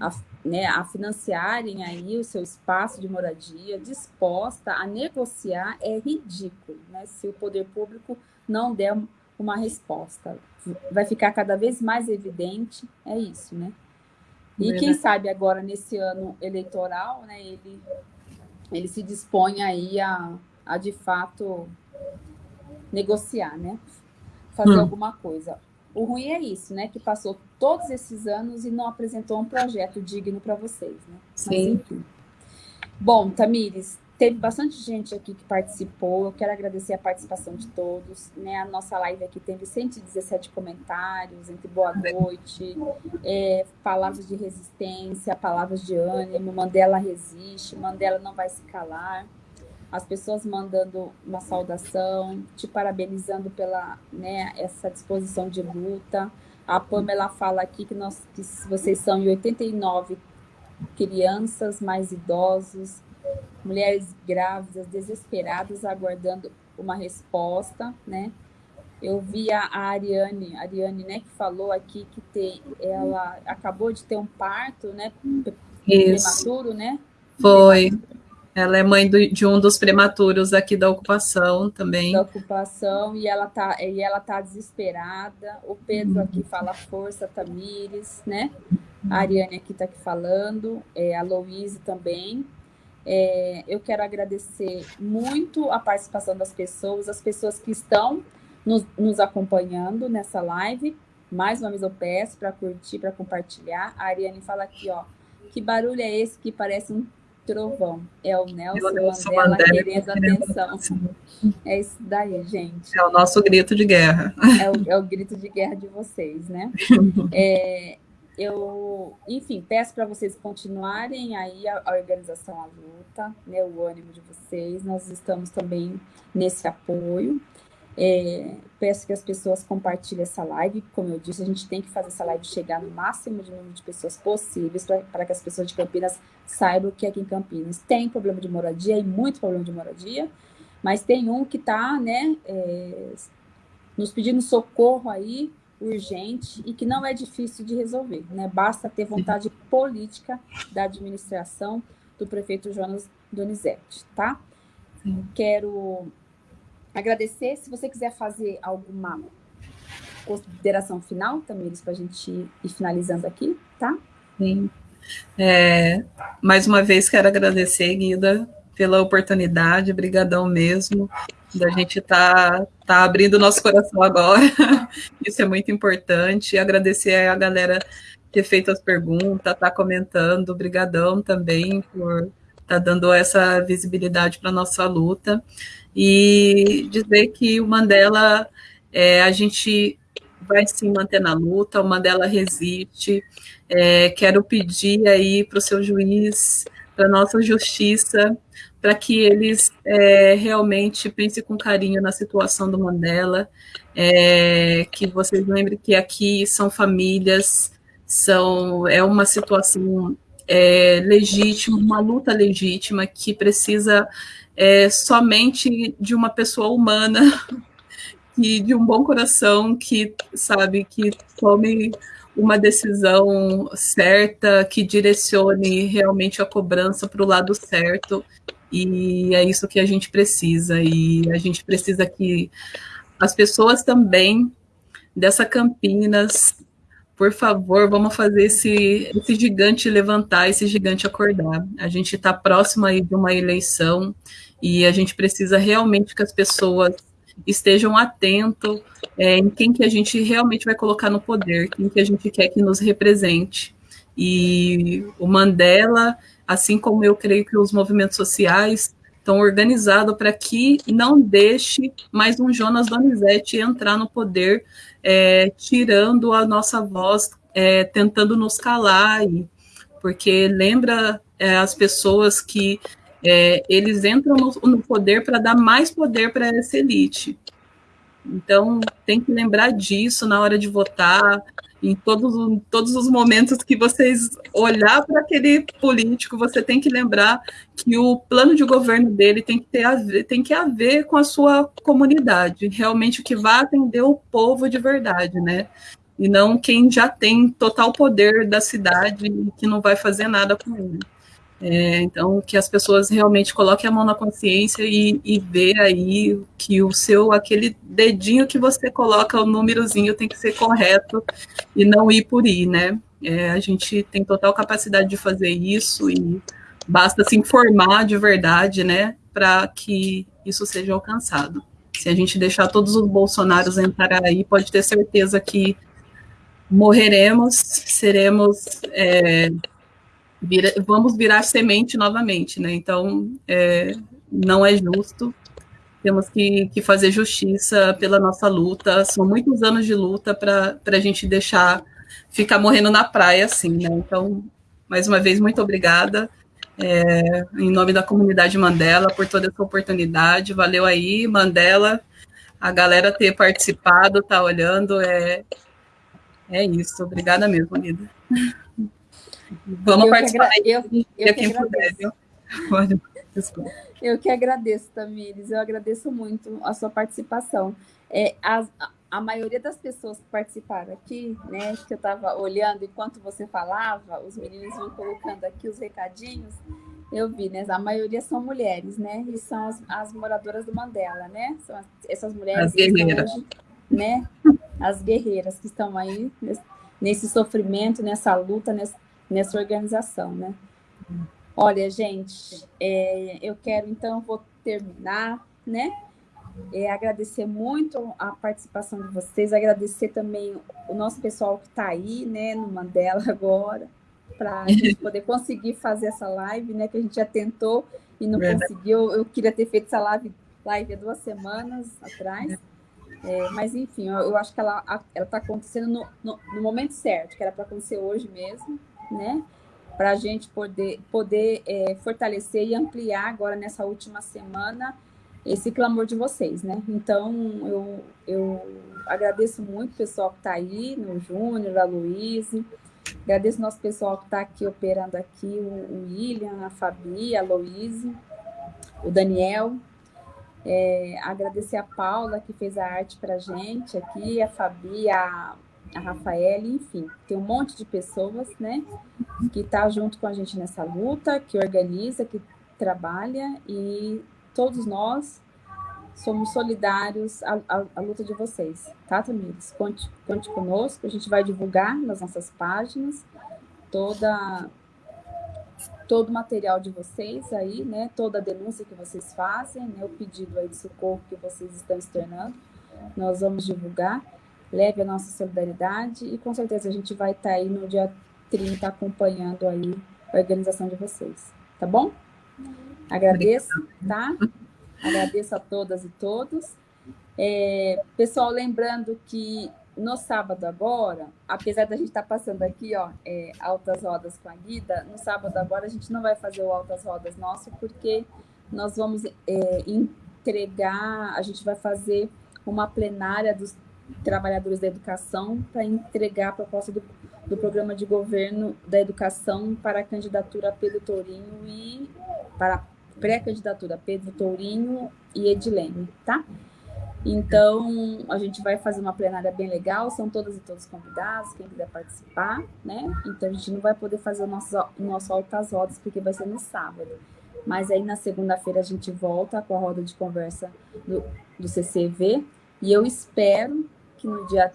a né, a financiarem aí o seu espaço de moradia, disposta a negociar, é ridículo, né? Se o poder público não der uma resposta. Vai ficar cada vez mais evidente, é isso, né? E quem sabe agora, nesse ano eleitoral, né, ele, ele se dispõe aí a, a de fato negociar, né? Fazer hum. alguma coisa. O ruim é isso, né? Que passou todos esses anos e não apresentou um projeto digno para vocês, né? Sim. Mas. Bom, Tamires, teve bastante gente aqui que participou. Eu quero agradecer a participação de todos. Né? A nossa live aqui teve 117 comentários, entre boa noite, é, palavras de resistência, palavras de ânimo, Mandela resiste, Mandela não vai se calar. As pessoas mandando uma saudação, te parabenizando pela né, essa disposição de luta. A Pamela fala aqui que, nós, que vocês são em 89 crianças, mais idosos, mulheres grávidas, desesperadas, aguardando uma resposta, né? Eu vi a Ariane, a Ariane, né, que falou aqui que tem, ela acabou de ter um parto, né, Isso. prematuro, né? Foi. Ela é mãe do, de um dos prematuros aqui da ocupação também. Da ocupação, e ela tá, e ela tá desesperada. O Pedro aqui fala força, Tamires, né? A Ariane aqui está aqui falando, é, a Louise também. É, eu quero agradecer muito a participação das pessoas, as pessoas que estão nos, nos acompanhando nessa live. Mais uma vez eu peço para curtir, para compartilhar. A Ariane fala aqui, ó, que barulho é esse que parece um trovão? É o Nelson, Nelson Mandela, Mandela querendo atenção. É isso daí, gente. É o nosso grito de guerra. É o, é o grito de guerra de vocês, né? É, eu, enfim, peço para vocês continuarem aí a, a, organização à luta, né, o ânimo de vocês. Nós estamos também nesse apoio. É, peço que as pessoas compartilhem essa live. Como eu disse, a gente tem que fazer essa live chegar no máximo de número de pessoas possíveis para que as pessoas de Campinas saibam que aqui em Campinas tem problema de moradia e muito problema de moradia, mas tem um que está né, é, nos pedindo socorro aí urgente e que não é difícil de resolver, né? Basta ter vontade política da administração do prefeito Jonas Donizete, tá? Sim. Quero agradecer. Se você quiser fazer alguma consideração final, Tamires, para a gente ir finalizando aqui, tá? Sim. É, mais uma vez quero agradecer, Guida, pela oportunidade, brigadão mesmo da gente tá, tá abrindo nosso coração agora. Isso é muito importante. E agradecer a galera ter feito as perguntas, tá comentando. Obrigadão também por tá dando essa visibilidade para nossa luta. E dizer que o Mandela, é, a gente vai se manter na luta, o Mandela resiste. É, quero pedir aí para o seu juiz, para nossa justiça, para que eles é, realmente pensem com carinho na situação do Mandela, é, que vocês lembrem que aqui são famílias, são é uma situação é, legítima, uma luta legítima que precisa é, somente de uma pessoa humana e de um bom coração que sabe que tome uma decisão certa que direcione realmente a cobrança para o lado certo e é isso que a gente precisa. E a gente precisa que as pessoas também dessa Campinas, por favor, vamos fazer esse, esse gigante levantar, esse gigante acordar. A gente está próximo aí de uma eleição e a gente precisa realmente que as pessoas estejam atentos é, em quem que a gente realmente vai colocar no poder, quem que a gente quer que nos represente. E o Mandela assim como eu creio que os movimentos sociais estão organizados para que não deixe mais um Jonas Donizete entrar no poder, é, tirando a nossa voz, é, tentando nos calar, e, porque lembra é, as pessoas que é, eles entram no, no poder para dar mais poder para essa elite. Então, tem que lembrar disso na hora de votar, em todos, todos os momentos que vocês olhar para aquele político, você tem que lembrar que o plano de governo dele tem que ter a ver, tem que haver com a sua comunidade, realmente o que vai atender o povo de verdade, né? E não quem já tem total poder da cidade e que não vai fazer nada com ele. É, então, que as pessoas realmente coloquem a mão na consciência e, e ver aí que o seu, aquele dedinho que você coloca, o númerozinho tem que ser correto e não ir por ir, né? É, a gente tem total capacidade de fazer isso e basta se informar de verdade, né, para que isso seja alcançado. Se a gente deixar todos os bolsonaros entrar aí, pode ter certeza que morreremos, seremos é, vira, vamos virar semente novamente, né? Então, é, não é justo. Temos que, que, fazer justiça pela nossa luta. São muitos anos de luta para a gente deixar ficar morrendo na praia assim, né? Então, mais uma vez, muito obrigada. É, em nome da comunidade Mandela, por toda essa oportunidade. Valeu aí, Mandela, a galera ter participado, tá olhando. É, é isso. Obrigada mesmo, Lida. Vamos eu participar que eu, eu quem puder, viu? Eu que agradeço, Tamires. Eu agradeço muito a sua participação. É, a, a maioria das pessoas que participaram aqui, né, que eu estava olhando enquanto você falava, os meninos vão colocando aqui os recadinhos, eu vi, né? A maioria são mulheres, né? E são as, as moradoras do Mandela, né? São as, essas mulheres as guerreiras. Hoje, né? As guerreiras que estão aí nesse, nesse sofrimento, nessa luta, nessa, nessa organização, né? Olha, gente, é, eu quero então vou terminar, né? É, agradecer muito a participação de vocês, agradecer também o nosso pessoal que está aí, né, no Mandela agora, para a gente poder conseguir fazer essa live, né, que a gente já tentou e não Verdade. conseguiu. Eu queria ter feito essa live, live há duas semanas atrás, é, mas enfim, eu, eu, acho que ela está acontecendo no, no, no momento certo, que era para acontecer hoje mesmo, né? Para a gente poder, poder é, fortalecer e ampliar agora nessa última semana esse clamor de vocês, né? Então, eu, eu agradeço muito o pessoal que está aí, no Júnior, a Luiz, agradeço o nosso pessoal que está aqui operando aqui, o, William, a Fabi, a Louise, o Daniel, é, agradecer a Paula, que fez a arte para gente aqui, a Fabi, a a Rafaela, enfim, tem um monte de pessoas, né, que está junto com a gente nessa luta, que organiza, que trabalha e todos nós somos solidários à, à, à luta de vocês, tá, Tamires? Conte, conte conosco, a gente vai divulgar nas nossas páginas toda todo o material de vocês aí, né, toda a denúncia que vocês fazem, né, o pedido aí de socorro que vocês estão externando, nós vamos divulgar leve a nossa solidariedade e com certeza a gente vai estar tá aí no dia 30 acompanhando aí a organização de vocês, tá bom? Agradeço, tá? Agradeço a todas e todos. É, pessoal, lembrando que no sábado agora, apesar da gente estar tá passando aqui, ó, é, altas rodas com a Guida, no sábado agora a gente não vai fazer o altas rodas nosso, porque nós vamos é, entregar, a gente vai fazer uma plenária dos trabalhadores da educação para entregar a proposta do, do programa de governo da educação para a candidatura Pedro Tourinho e para pré-candidatura Pedro Tourinho e Edilene, tá? Então, a gente vai fazer uma plenária bem legal, são todas e todos convidados, quem quiser participar, né? Então, a gente não vai poder fazer o nosso, o nosso Altas Rodas, porque vai ser no sábado. Mas aí, na segunda-feira, a gente volta com a roda de conversa do, do CCV, e eu espero que no dia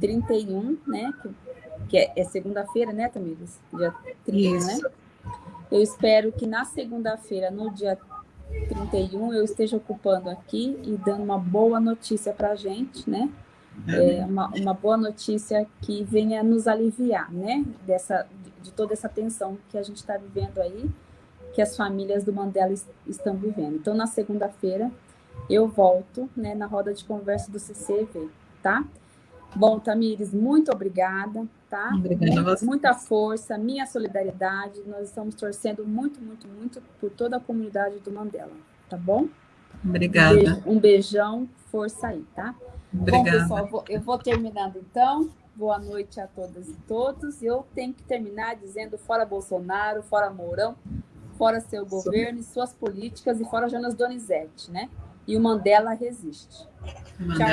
31, né? Que, que é, é segunda-feira, né, Tamires? Dia 31, Isso. né? Eu espero que na segunda-feira, no dia 31, eu esteja ocupando aqui e dando uma boa notícia para a gente, né? É uma, uma boa notícia que venha nos aliviar, né? Dessa, de toda essa tensão que a gente está vivendo aí, que as famílias do Mandela estão vivendo. Então, na segunda-feira, eu volto né, na roda de conversa do CCV tá? Bom, Tamires, muito obrigada, tá? Obrigada você. Muita força, minha solidariedade. Nós estamos torcendo muito, muito, muito por toda a comunidade do Mandela, tá bom? Obrigada. Um beijão, força aí, tá? Obrigada. Bom, pessoal, eu vou terminando então. Boa noite a todas e todos. Eu tenho que terminar dizendo fora Bolsonaro, fora Mourão, fora seu governo e suas políticas e fora Jonas Donizete, né? E o Mandela resiste. Mandela. Tchau.